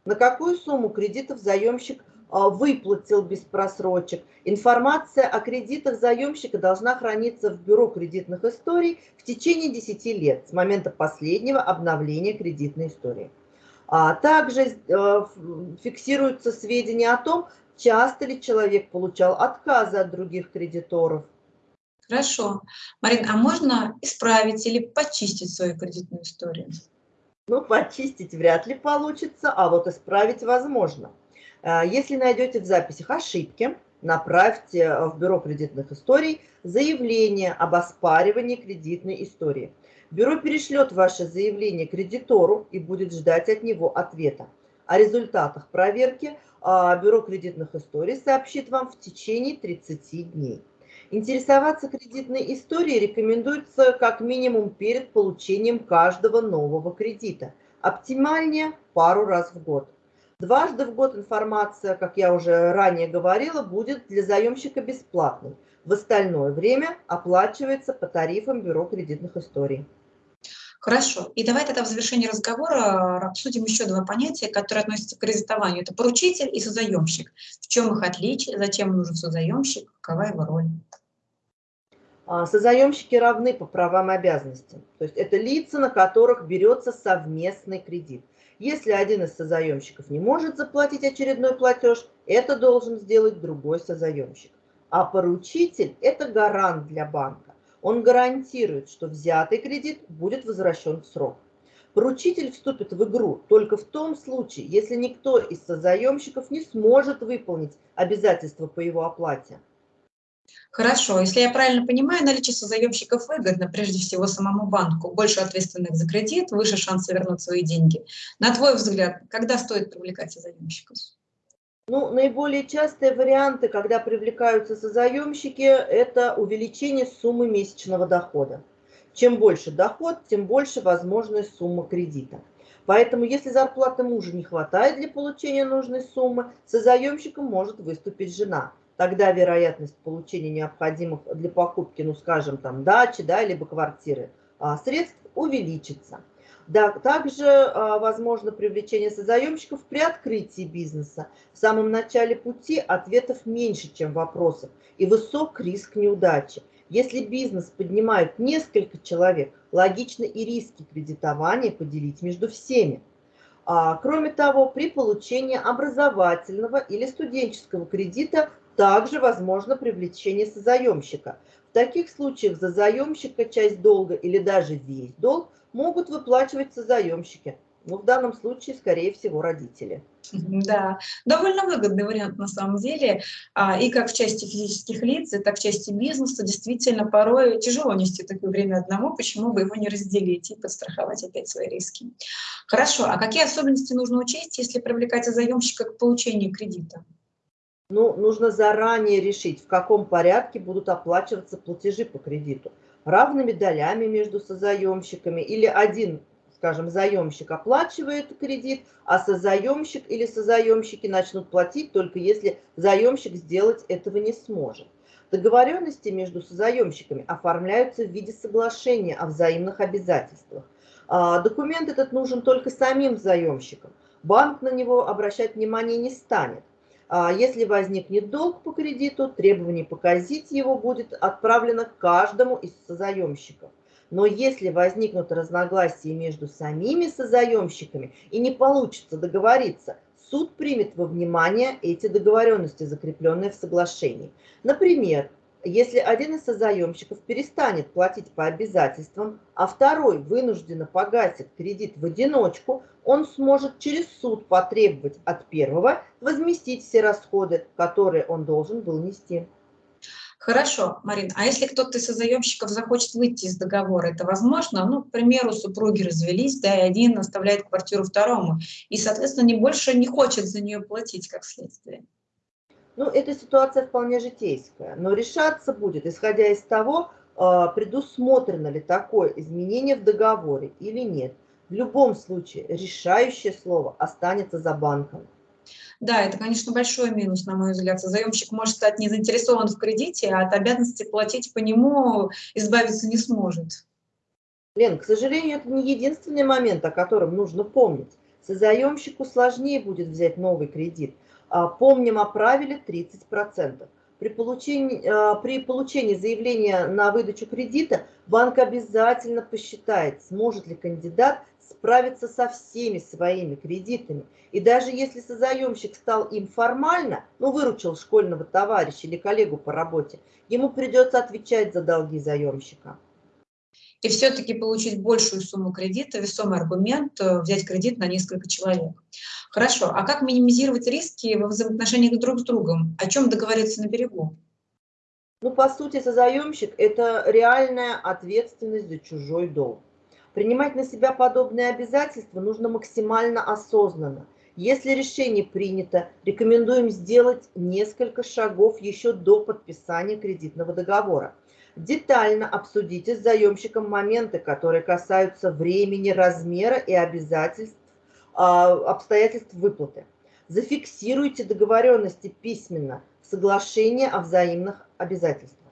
На какую сумму кредитов заемщик а, выплатил без просрочек. Информация о кредитах заемщика должна храниться в Бюро кредитных историй в течение 10 лет с момента последнего обновления кредитной истории. А также э, фиксируются сведения о том, часто ли человек получал отказы от других кредиторов. Хорошо. Марин, а можно исправить или почистить свою кредитную историю? Ну, почистить вряд ли получится, а вот исправить возможно. А, если найдете в записях ошибки, направьте в Бюро кредитных историй заявление об оспаривании кредитной истории. Бюро перешлет ваше заявление кредитору и будет ждать от него ответа. О результатах проверки а, Бюро кредитных историй сообщит вам в течение 30 дней. Интересоваться кредитной историей рекомендуется как минимум перед получением каждого нового кредита. Оптимальнее пару раз в год. Дважды в год информация, как я уже ранее говорила, будет для заемщика бесплатной. В остальное время оплачивается по тарифам Бюро кредитных историй. Хорошо. И давай тогда в завершении разговора обсудим еще два понятия, которые относятся к кредитованию. Это поручитель и созаемщик. В чем их отличие, зачем нужен созаемщик, какова его роль? А, созаемщики равны по правам и обязанностям. То есть это лица, на которых берется совместный кредит. Если один из созаемщиков не может заплатить очередной платеж, это должен сделать другой созаемщик. А поручитель – это гарант для банка. Он гарантирует, что взятый кредит будет возвращен в срок. Поручитель вступит в игру только в том случае, если никто из созаемщиков не сможет выполнить обязательства по его оплате. Хорошо, если я правильно понимаю, наличие созаемщиков выгодно прежде всего самому банку. Больше ответственных за кредит, выше шансы вернуть свои деньги. На твой взгляд, когда стоит привлекать созаемщиков? Ну, наиболее частые варианты, когда привлекаются созаемщики, это увеличение суммы месячного дохода. Чем больше доход, тем больше возможная сумма кредита. Поэтому, если зарплаты мужа не хватает для получения нужной суммы, созаемщиком может выступить жена – тогда вероятность получения необходимых для покупки, ну скажем, там дачи, да, либо квартиры а, средств увеличится. Да, также а, возможно привлечение созаемщиков при открытии бизнеса. В самом начале пути ответов меньше, чем вопросов, и высок риск неудачи. Если бизнес поднимают несколько человек, логично и риски кредитования поделить между всеми. А, кроме того, при получении образовательного или студенческого кредита также возможно привлечение созаемщика. В таких случаях за заемщика часть долга или даже весь долг могут выплачивать созаемщики. Ну, в данном случае, скорее всего, родители. Да, довольно выгодный вариант на самом деле. А, и как в части физических лиц, и так в части бизнеса. Действительно, порой тяжело нести такое время одному, почему бы его не разделить и подстраховать опять свои риски. Хорошо, а какие особенности нужно учесть, если привлекать заемщика к получению кредита? Ну, нужно заранее решить, в каком порядке будут оплачиваться платежи по кредиту. Равными долями между созаемщиками или один, скажем, заемщик оплачивает кредит, а созаемщик или созаемщики начнут платить только если заемщик сделать этого не сможет. Договоренности между созаемщиками оформляются в виде соглашения о взаимных обязательствах. А, документ этот нужен только самим заемщикам. Банк на него обращать внимание не станет. А если возникнет долг по кредиту, требование погасить его будет отправлено каждому из созаемщиков. Но если возникнут разногласия между самими созаемщиками и не получится договориться, суд примет во внимание эти договоренности, закрепленные в соглашении. Например, если один из созаемщиков перестанет платить по обязательствам, а второй вынужденно погасит кредит в одиночку, он сможет через суд потребовать от первого возместить все расходы, которые он должен был нести. Хорошо, Марин, а если кто-то из созаемщиков захочет выйти из договора, это возможно? Ну, к примеру, супруги развелись, да, и один оставляет квартиру второму, и, соответственно, не больше не хочет за нее платить, как следствие. Ну, эта ситуация вполне житейская, но решаться будет, исходя из того, а, предусмотрено ли такое изменение в договоре или нет. В любом случае решающее слово останется за банком. Да, это, конечно, большой минус, на мой взгляд. Заемщик может стать не заинтересован в кредите, а от обязанности платить по нему избавиться не сможет. Лен, к сожалению, это не единственный момент, о котором нужно помнить. Созаемщику сложнее будет взять новый кредит – помним о правиле 30%. При получении, а, при получении заявления на выдачу кредита банк обязательно посчитает, сможет ли кандидат справиться со всеми своими кредитами. И даже если созаемщик стал им формально, ну, выручил школьного товарища или коллегу по работе, ему придется отвечать за долги заемщика и все-таки получить большую сумму кредита, весомый аргумент э, взять кредит на несколько человек. Хорошо, а как минимизировать риски во взаимоотношениях друг с другом? О чем договориться на берегу? Ну, по сути, созаемщик – это реальная ответственность за чужой долг. Принимать на себя подобные обязательства нужно максимально осознанно. Если решение принято, рекомендуем сделать несколько шагов еще до подписания кредитного договора. Детально обсудите с заемщиком моменты, которые касаются времени, размера и обязательств, а, обстоятельств выплаты. Зафиксируйте договоренности письменно в соглашении о взаимных обязательствах.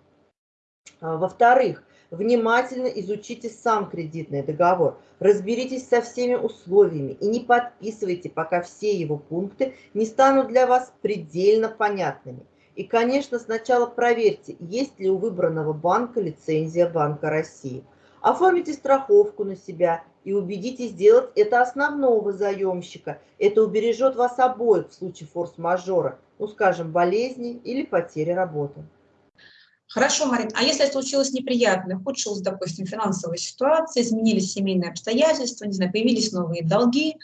А, во-вторых, внимательно изучите сам кредитный договор, разберитесь со всеми условиями и не подписывайте, пока все его пункты не станут для вас предельно понятными. И, конечно, сначала проверьте, есть ли у выбранного банка лицензия Банка России. Оформите страховку на себя и убедитесь сделать это основного заемщика. Это убережет вас обоих в случае форс-мажора, ну, скажем, болезни или потери работы. Хорошо, Марин, а если случилось неприятное, ухудшилась, допустим, финансовая ситуация, изменились семейные обстоятельства, не знаю, появились новые долги,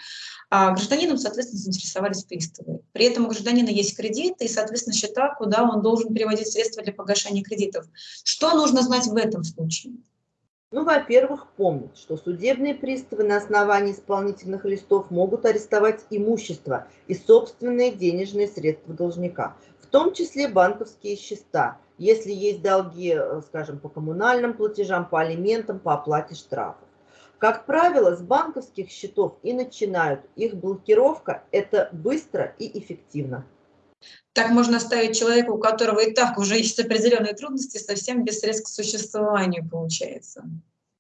а гражданином, соответственно, заинтересовались приставы. При этом у гражданина есть кредит и, соответственно, счета, куда он должен переводить средства для погашения кредитов. Что нужно знать в этом случае? Ну, во-первых, помнить, что судебные приставы на основании исполнительных листов могут арестовать имущество и собственные денежные средства должника, в том числе банковские счета, если есть долги, э, скажем, по коммунальным платежам, по алиментам, по оплате штрафов. Как правило, с банковских счетов и начинают. Их блокировка – это быстро и эффективно. Так можно оставить человека, у которого и так уже есть определенные трудности, совсем без средств к существованию получается.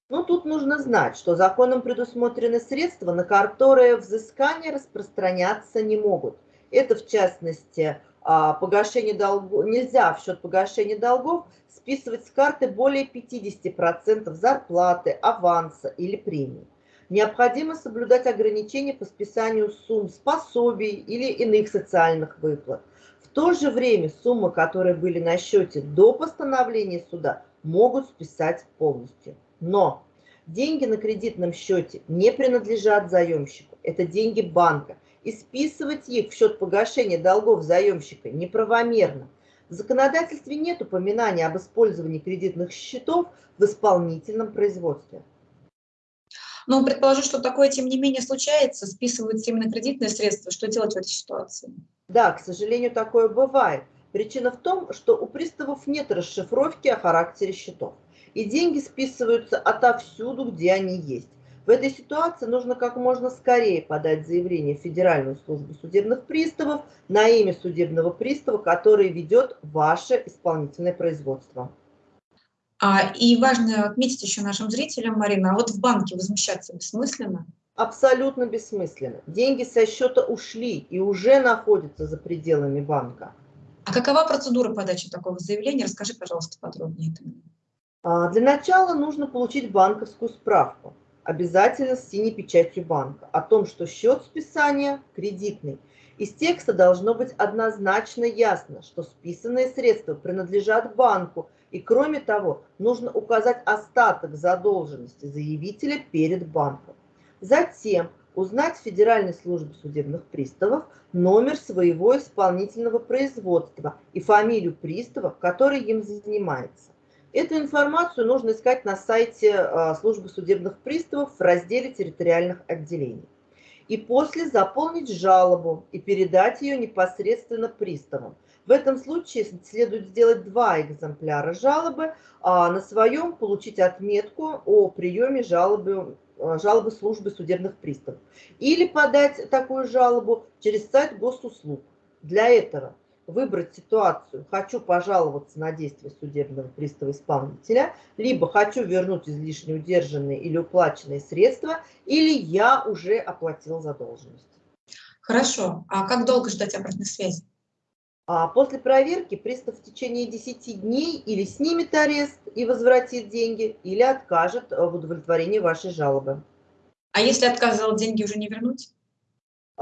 Ну, тут нужно знать, что законом предусмотрены средства, на которые взыскания распространяться не могут. Это, в частности, погашение долгов, нельзя в счет погашения долгов списывать с карты более 50% зарплаты, аванса или премии. Необходимо соблюдать ограничения по списанию сумм способий или иных социальных выплат. В то же время суммы, которые были на счете до постановления суда, могут списать полностью. Но деньги на кредитном счете не принадлежат заемщику, это деньги банка и списывать их в счет погашения долгов заемщика неправомерно. В законодательстве нет упоминания об использовании кредитных счетов в исполнительном производстве. Но предположу, что такое, тем не менее, случается, списываются именно кредитные средства. Что делать в этой ситуации? Да, к сожалению, такое бывает. Причина в том, что у приставов нет расшифровки о характере счетов. И деньги списываются отовсюду, где они есть. В этой ситуации нужно как можно скорее подать заявление в Федеральную службу судебных приставов на имя судебного пристава, который ведет ваше исполнительное производство. А, и важно отметить еще нашим зрителям, Марина, а вот в банке возмущаться бессмысленно? Абсолютно бессмысленно. Деньги со счета ушли и уже находятся за пределами банка. А какова процедура подачи такого заявления? Расскажи, пожалуйста, подробнее. А, для начала нужно получить банковскую справку обязательно с синей печатью банка о том, что счет списания кредитный. Из текста должно быть однозначно ясно, что списанные средства принадлежат банку, и кроме того, нужно указать остаток задолженности заявителя перед банком. Затем узнать в Федеральной службе судебных приставов номер своего исполнительного производства и фамилию пристава, который им занимается. Эту информацию нужно искать на сайте а, службы судебных приставов в разделе территориальных отделений. И после заполнить жалобу и передать ее непосредственно приставам. В этом случае следует сделать два экземпляра жалобы, а на своем получить отметку о приеме жалобы, а, жалобы службы судебных приставов. Или подать такую жалобу через сайт госуслуг. Для этого выбрать ситуацию «хочу пожаловаться на действия судебного пристава-исполнителя», либо «хочу вернуть излишне удержанные или уплаченные средства», или «я уже оплатил задолженность». Хорошо. А как долго ждать обратной связи? А после проверки пристав в течение 10 дней или снимет арест и возвратит деньги, или откажет в удовлетворении вашей жалобы. А если отказал, деньги уже не вернуть?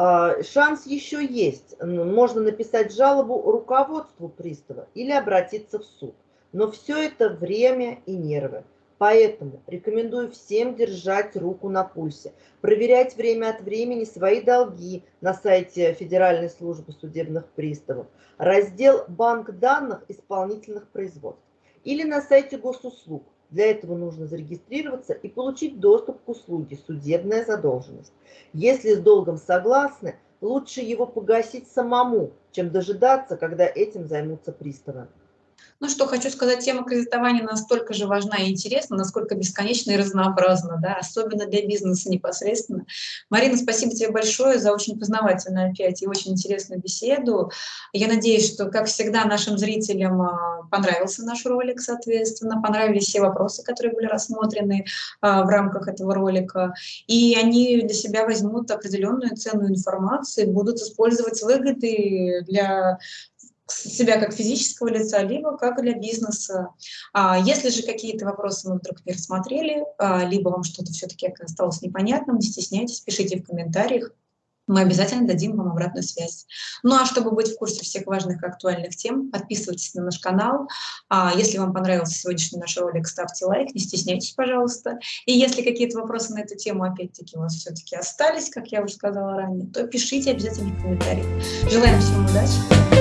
А, шанс еще есть. Можно написать жалобу руководству пристава или обратиться в суд. Но все это время и нервы. Поэтому рекомендую всем держать руку на пульсе, проверять время от времени свои долги на сайте Федеральной службы судебных приставов, раздел «Банк данных исполнительных производств» или на сайте госуслуг для этого нужно зарегистрироваться и получить доступ к услуге «Судебная задолженность». Если с долгом согласны, Лучше его погасить самому, чем дожидаться, когда этим займутся приставы. Ну что, хочу сказать, тема кредитования настолько же важна и интересна, насколько бесконечна и разнообразна, да, особенно для бизнеса непосредственно. Марина, спасибо тебе большое за очень познавательную опять и очень интересную беседу. Я надеюсь, что, как всегда, нашим зрителям а, понравился наш ролик, соответственно, понравились все вопросы, которые были рассмотрены а, в рамках этого ролика, и они для себя возьмут определенную ценную информацию, будут использовать с выгодой для себя как физического лица, либо как для бизнеса. А если же какие-то вопросы мы вдруг не рассмотрели, а, либо вам что-то все-таки осталось непонятным, не стесняйтесь, пишите в комментариях, мы обязательно дадим вам обратную связь. Ну а чтобы быть в курсе всех важных и актуальных тем, подписывайтесь на наш канал. А если вам понравился сегодняшний наш ролик, ставьте лайк, не стесняйтесь, пожалуйста. И если какие-то вопросы на эту тему опять-таки у вас все-таки остались, как я уже сказала ранее, то пишите обязательно в комментариях. Желаем всем удачи!